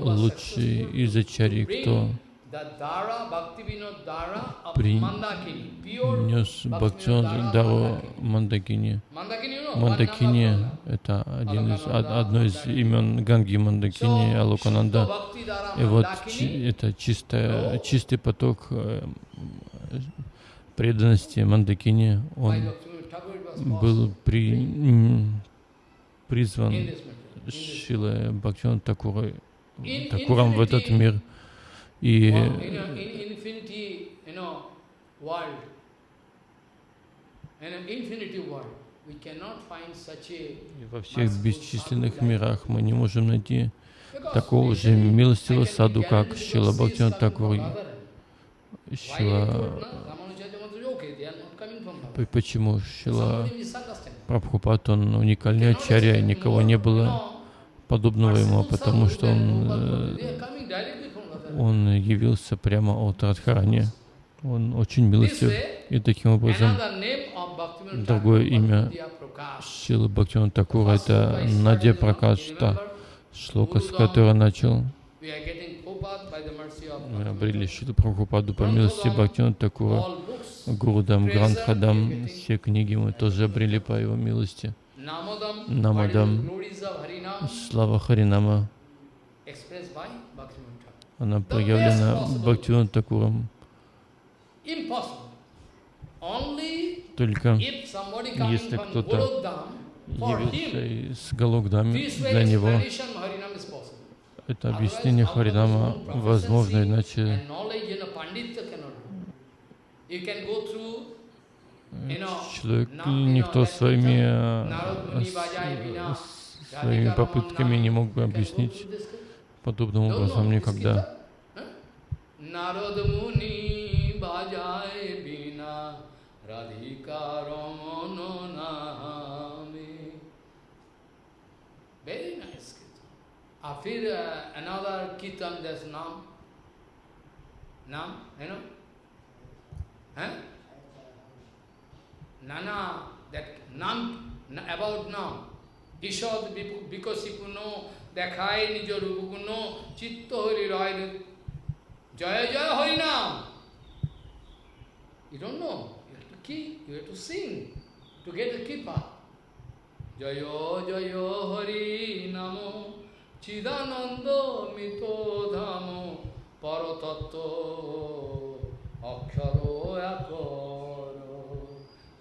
лучший из ачарий, кто the Dara, Bhaktivinoda Dara of При- Mandakini, pure нес Bhaktivinoda Бхактинот Dara Дару. Мандакини. Мандакини это один из, од- одно из имен Ганги Мандакини, Алукананда. И вот это чистая, чистый поток э, преданности Мандакини, он был при, призван Шилой Бхактина Такура, In Такуром в этот мир. И во всех бесчисленных мирах мы не можем найти такого же милостивого саду, как Шила Бхактина Такур. Шила. Почему Шила. Прабхупад, он уникальный ачарья, никого не было подобного ему, потому что он, Э, он явился прямо от Радхарани. Он очень милостив. И таким образом другое имя. Шила Бхактина Такура это Надя started, you know, Пракаш, you та remember? шлока, с которой начал. Мы обрели. Шилу Прабхупаду по милости Бхактина Такура. Гурудам, Грандхадам, все книги мы тоже обрели по его милости. Намадам. Слава Харинама, expressed by Bhaktivinoda Thakur. Она проявлена Бхактивинода Такуром. Только Если кто-то явился из Галокдами, для него это объяснение Харинама возможно, иначе человек, никто своими, э, своими попытками не мог бы объяснить подобным образом никогда. फिर another kirtan that's nam nam you know huh? nana that nam about nam Ishod Bikosipuno দেখায় নিজ রূপগুণ, চিত্ত হরি রয় জয় জয় হরি নাম. জয় জয় হরি নাম চিদানন্দ মিত ধাম পরতত্ত্ব অক্ষর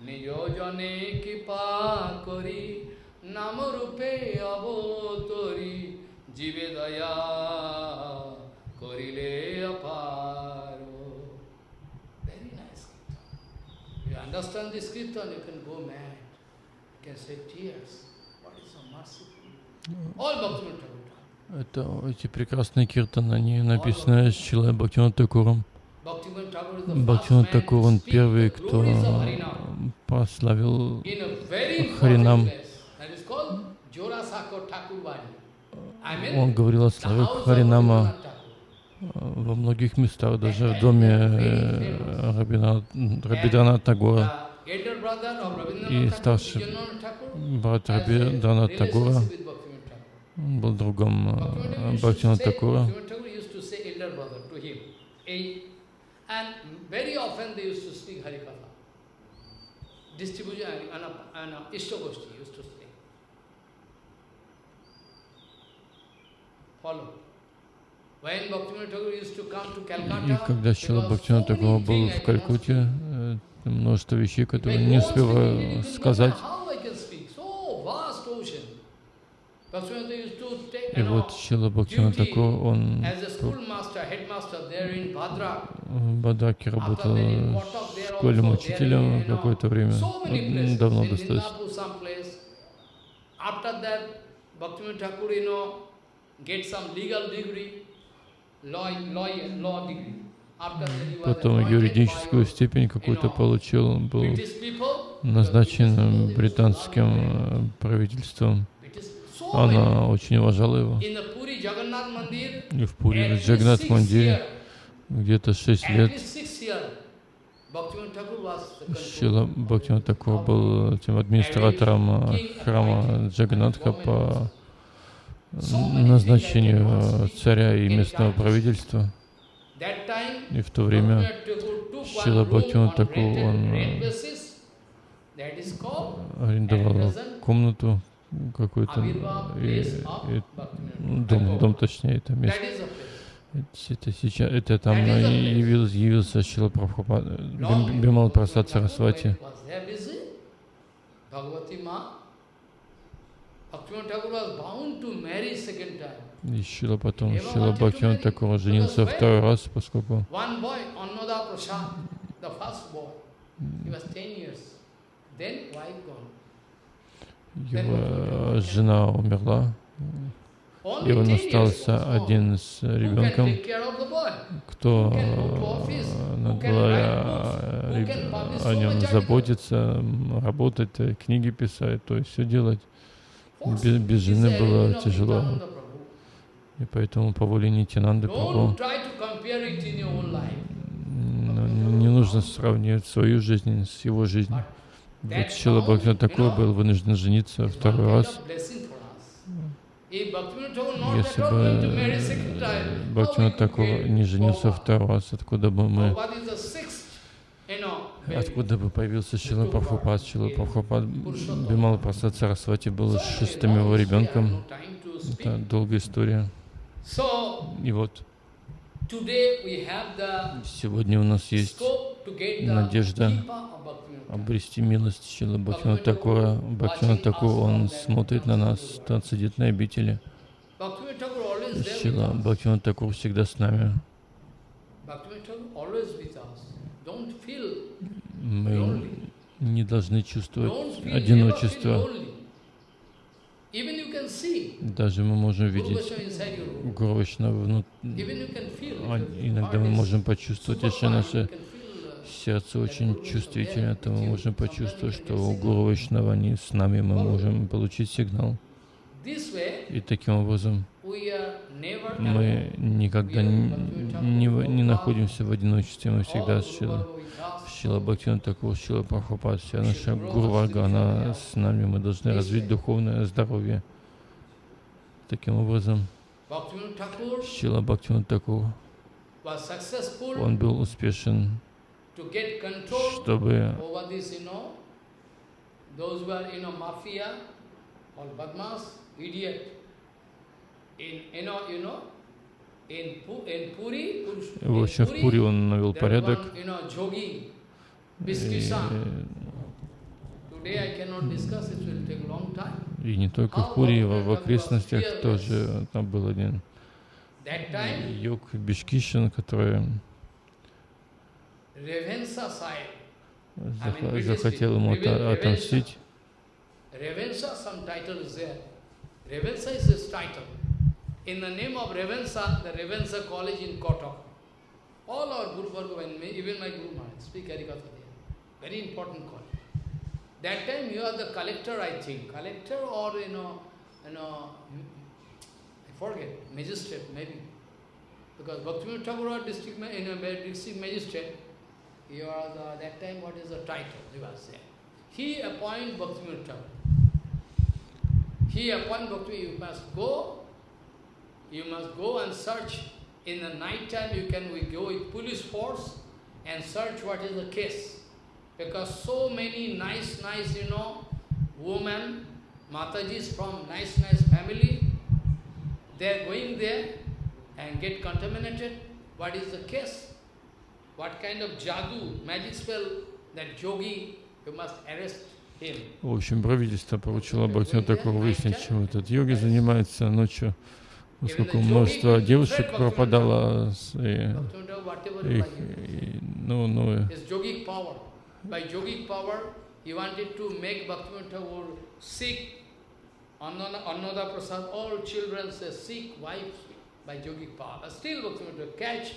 নিজ জনে কৃপা করি নাম রূপে অবতরি জীবে দয়া করিলে অপার Very nice kirtan. You understand this kirtan, you can go mad. You can say tears. What is so merciful? All Bhaktivinoda Thakur done. Это эти прекрасные киртаны, они написаны Шилой Бхактивинод Такуром. Бхактивинод Такур, он первый, кто прославил Харинам. он говорил о славе Харинама во многих местах, даже в доме э, Рабидрана Тагора. И старший брат Рабидрана Тагора. был другом э, Бхактина Такура. Distribution and Ishtagoshti used to say. Follow. И когда Шила Бхактина Такова был в Калькутте, э, множество вещей, которые не успела сказать. И вот Шила Бхактина Такова, он в Бадраке работал школе учителем какое-то время, давно достаточно. Потом юридическую степень какую-то получил, он был назначен британским правительством. Она очень уважала его. И в Пури, Джагнат Мандире, где-то шесть лет, Шила Бхактиван Такур был этим администратором храма Джаганатха по назначению э, царя и местного правительства. И в то время Шила Бхактиван Таку, он э, арендовал комнату какую-то, и, и, дом, дом точнее, это место. Это сейчас, это там явился, явился Шила Прабхупад, Бимал Прасад Сарасвати. И Шила потом, Шила Бхактиван Такур женился второй раз, поскольку его жена умерла, и он остался один с ребенком, кто надо о нем заботиться, работать, книги писать, то есть все делать. Без, без жены было тяжело. И поэтому по воле Нитянанды Прабху не нужно сравнивать свою жизнь с его жизнью. Вот Шила Бхактина такой был вынужден жениться второй раз. Если бы Бхактина такого не женился второй раз, откуда бы мы Откуда бы появился Шила Прабхупад? Шила Прабхупад Бимал Прасад Сарасвати был шестым его ребенком. Это долгая история. И вот сегодня у нас есть надежда обрести милость Шила Бхактина Такура. Бхактина Такур, он смотрит на нас, он сидит на обители. Шила Бхактина Такур всегда с нами мы не должны чувствовать одиночество. Даже мы можем видеть Гуру внутри. А иногда мы можем почувствовать, если наше сердце очень чувствительно, то мы можем почувствовать, что у Гуру они с нами, мы можем получить сигнал. И таким образом мы никогда не, не, не находимся в одиночестве, мы всегда с Шилой. Шила Бхактина Такур, Шила Прабхупад, вся наша Гурварга, она с нами, мы должны развить духовное здоровье. Таким образом, Шила Бхактина Такур, он был успешен, чтобы в общем, в Пури он навел порядок. И, и не только в Пури, в, в окрестностях тоже там был один йог Бишкишин, который захотел ему отомстить. In the name of Revensa, the Revensa College in Kotak. All our Guru Bhargava even my Guru Maharaj, speak Harikatha there. Very important college. That time you are the collector, I think. Collector or, you know, you know, I forget, magistrate maybe. Because Bhaktivinoda Thakur district, in a district magistrate. You are the, that time what is the title, he was there. He appoint Bhaktivinoda Thakur. He appoint Bhakti, you must go, you must go and search. In the night time you can we go with police force and search what is the case. Because so many nice, nice, you know, women, Matajis from nice, nice family, they are going there and get contaminated. What is the case? What kind of jadoo, magic spell, that yogi, you must arrest. В общем, правительство поручило Бхактину такого выяснить, чем этот йоги занимается ночью, поскольку множество девушек пропадало, и их, и, ну, ну, His yogic power. By yogic power, he wanted to make Bhaktivinoda Thakur sick. Annada, Annada Prasad, all children say sick, wives, by yogic power. But still Bhaktivinoda Thakur catch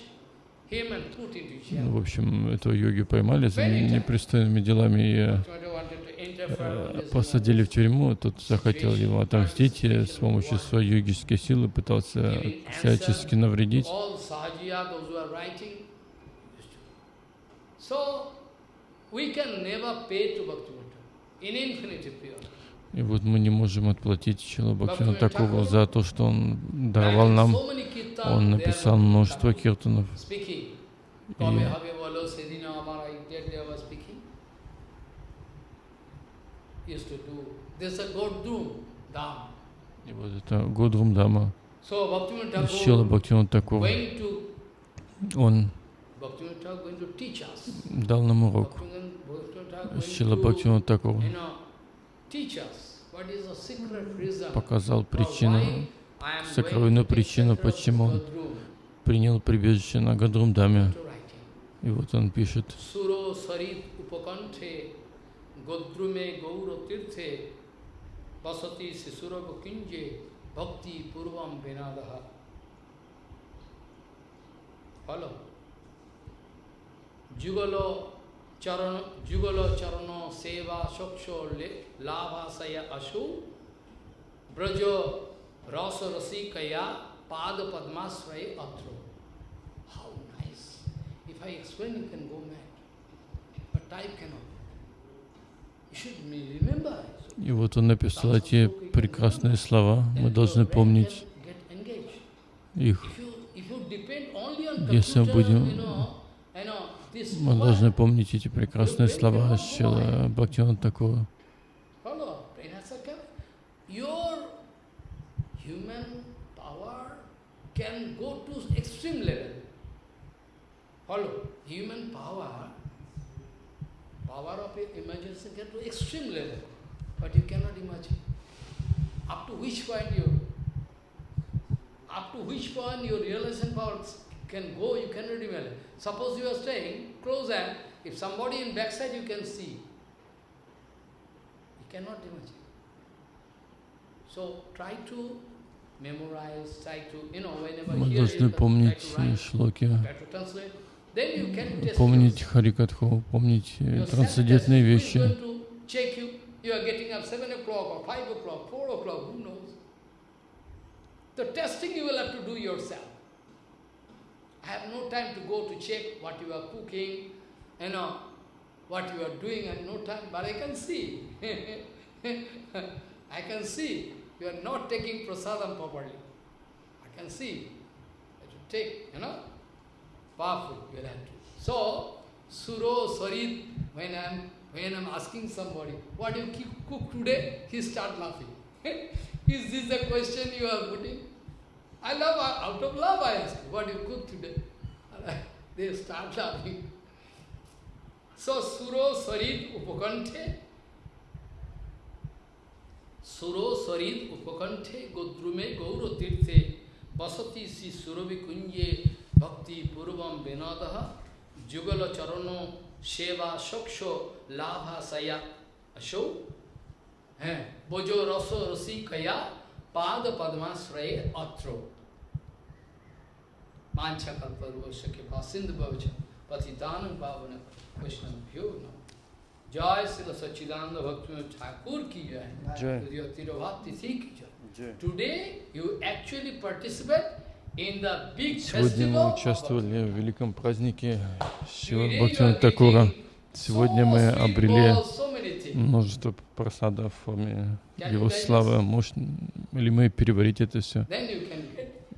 him and put into jail. ну, в общем, этого йоги поймали за непристойными делами и Э, посадили в тюрьму. Тот захотел ему отомстить и с помощью своей йогической силы пытался всячески навредить. И вот мы не можем отплатить Чила Бхактина Такову за то, что он даровал нам. Он написал множество киртанов. И и вот это Годрум Дама. Thakur Бхактина to Он дал нам урок. Going Бхактина reason показал причину, сокровенную причину, почему он принял прибежище на Гадрум Даме. to writing. И вот он пишет, गोद्रुमे गौर तीर्थे बसती शिशुरभ किंजे भक्ति पूर्वम विनाद। हलो जुगल चरण जुगल चरण सेवा सक्ष लाभाशय अशु, ब्रज रस रसिकया, पाद पद्माश्रय अत्रो। How nice if I explain you can go mad but type cannot и вот он написал эти прекрасные слова. Мы должны помнить их. Если мы будем- Мы должны помнить эти прекрасные слова your human power can go to extreme level. Follow. Human power, Power of imagination can to extreme level, but you cannot imagine. Up to which point you, up to which point your realization power can go, you cannot imagine. Suppose you are staying close and if somebody in backside you can see, you cannot imagine. So try to memorize, try to, you know, whenever you hear it, try to write, try to translate Then you can test помнить yourself. Харикатху, помнить э, Your трансцендентные sense test, вещи. who is going to check you? You are getting up 7 o'clock or 5 o'clock, 4 o'clock, who knows? The testing you will have to do yourself. I have no time to go to check what you are cooking, you know, what you are doing, I have no time, but I can see. I can see you are not taking prasadam properly. I can see that you take, you know, Powerful to. So, Suro, Sarit, when I'm when I'm asking somebody, what do you cook today? He start laughing. Is this the question you are putting? I love, out of love I ask, what do you cook today? They start laughing. So, Suro, Sarit, Upakanthe, Suro, Sarit, Upakanthe, Godrume, Gauro Tirthe, Basati Si Surovi Kunje, भक्ति पूर्वम विनोद जुगल चरणों सेवा सोक्षो लाभा सया। अशो? है। बोजो रसो रसी कया पाद पद्माश्रय अत्रो। मांछा कल्परोश के पास सिंधु भवच पतितान पावन कृष्ण वैष्णव्यो नम। जय श्री सच्चिदानंद भक्त ठाकुर की जय। तिरुभा तिथि की जय। Today you actually participate Сегодня мы участвовали в великом празднике Бхактивина are Такура. Сегодня мы обрели множество просада в форме Его славы. Может ли мы переварить это все?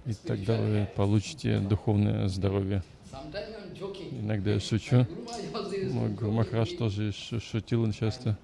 И тогда вы получите духовное здоровье. Иногда я шучу. Мой me. тоже шу- шутил часто.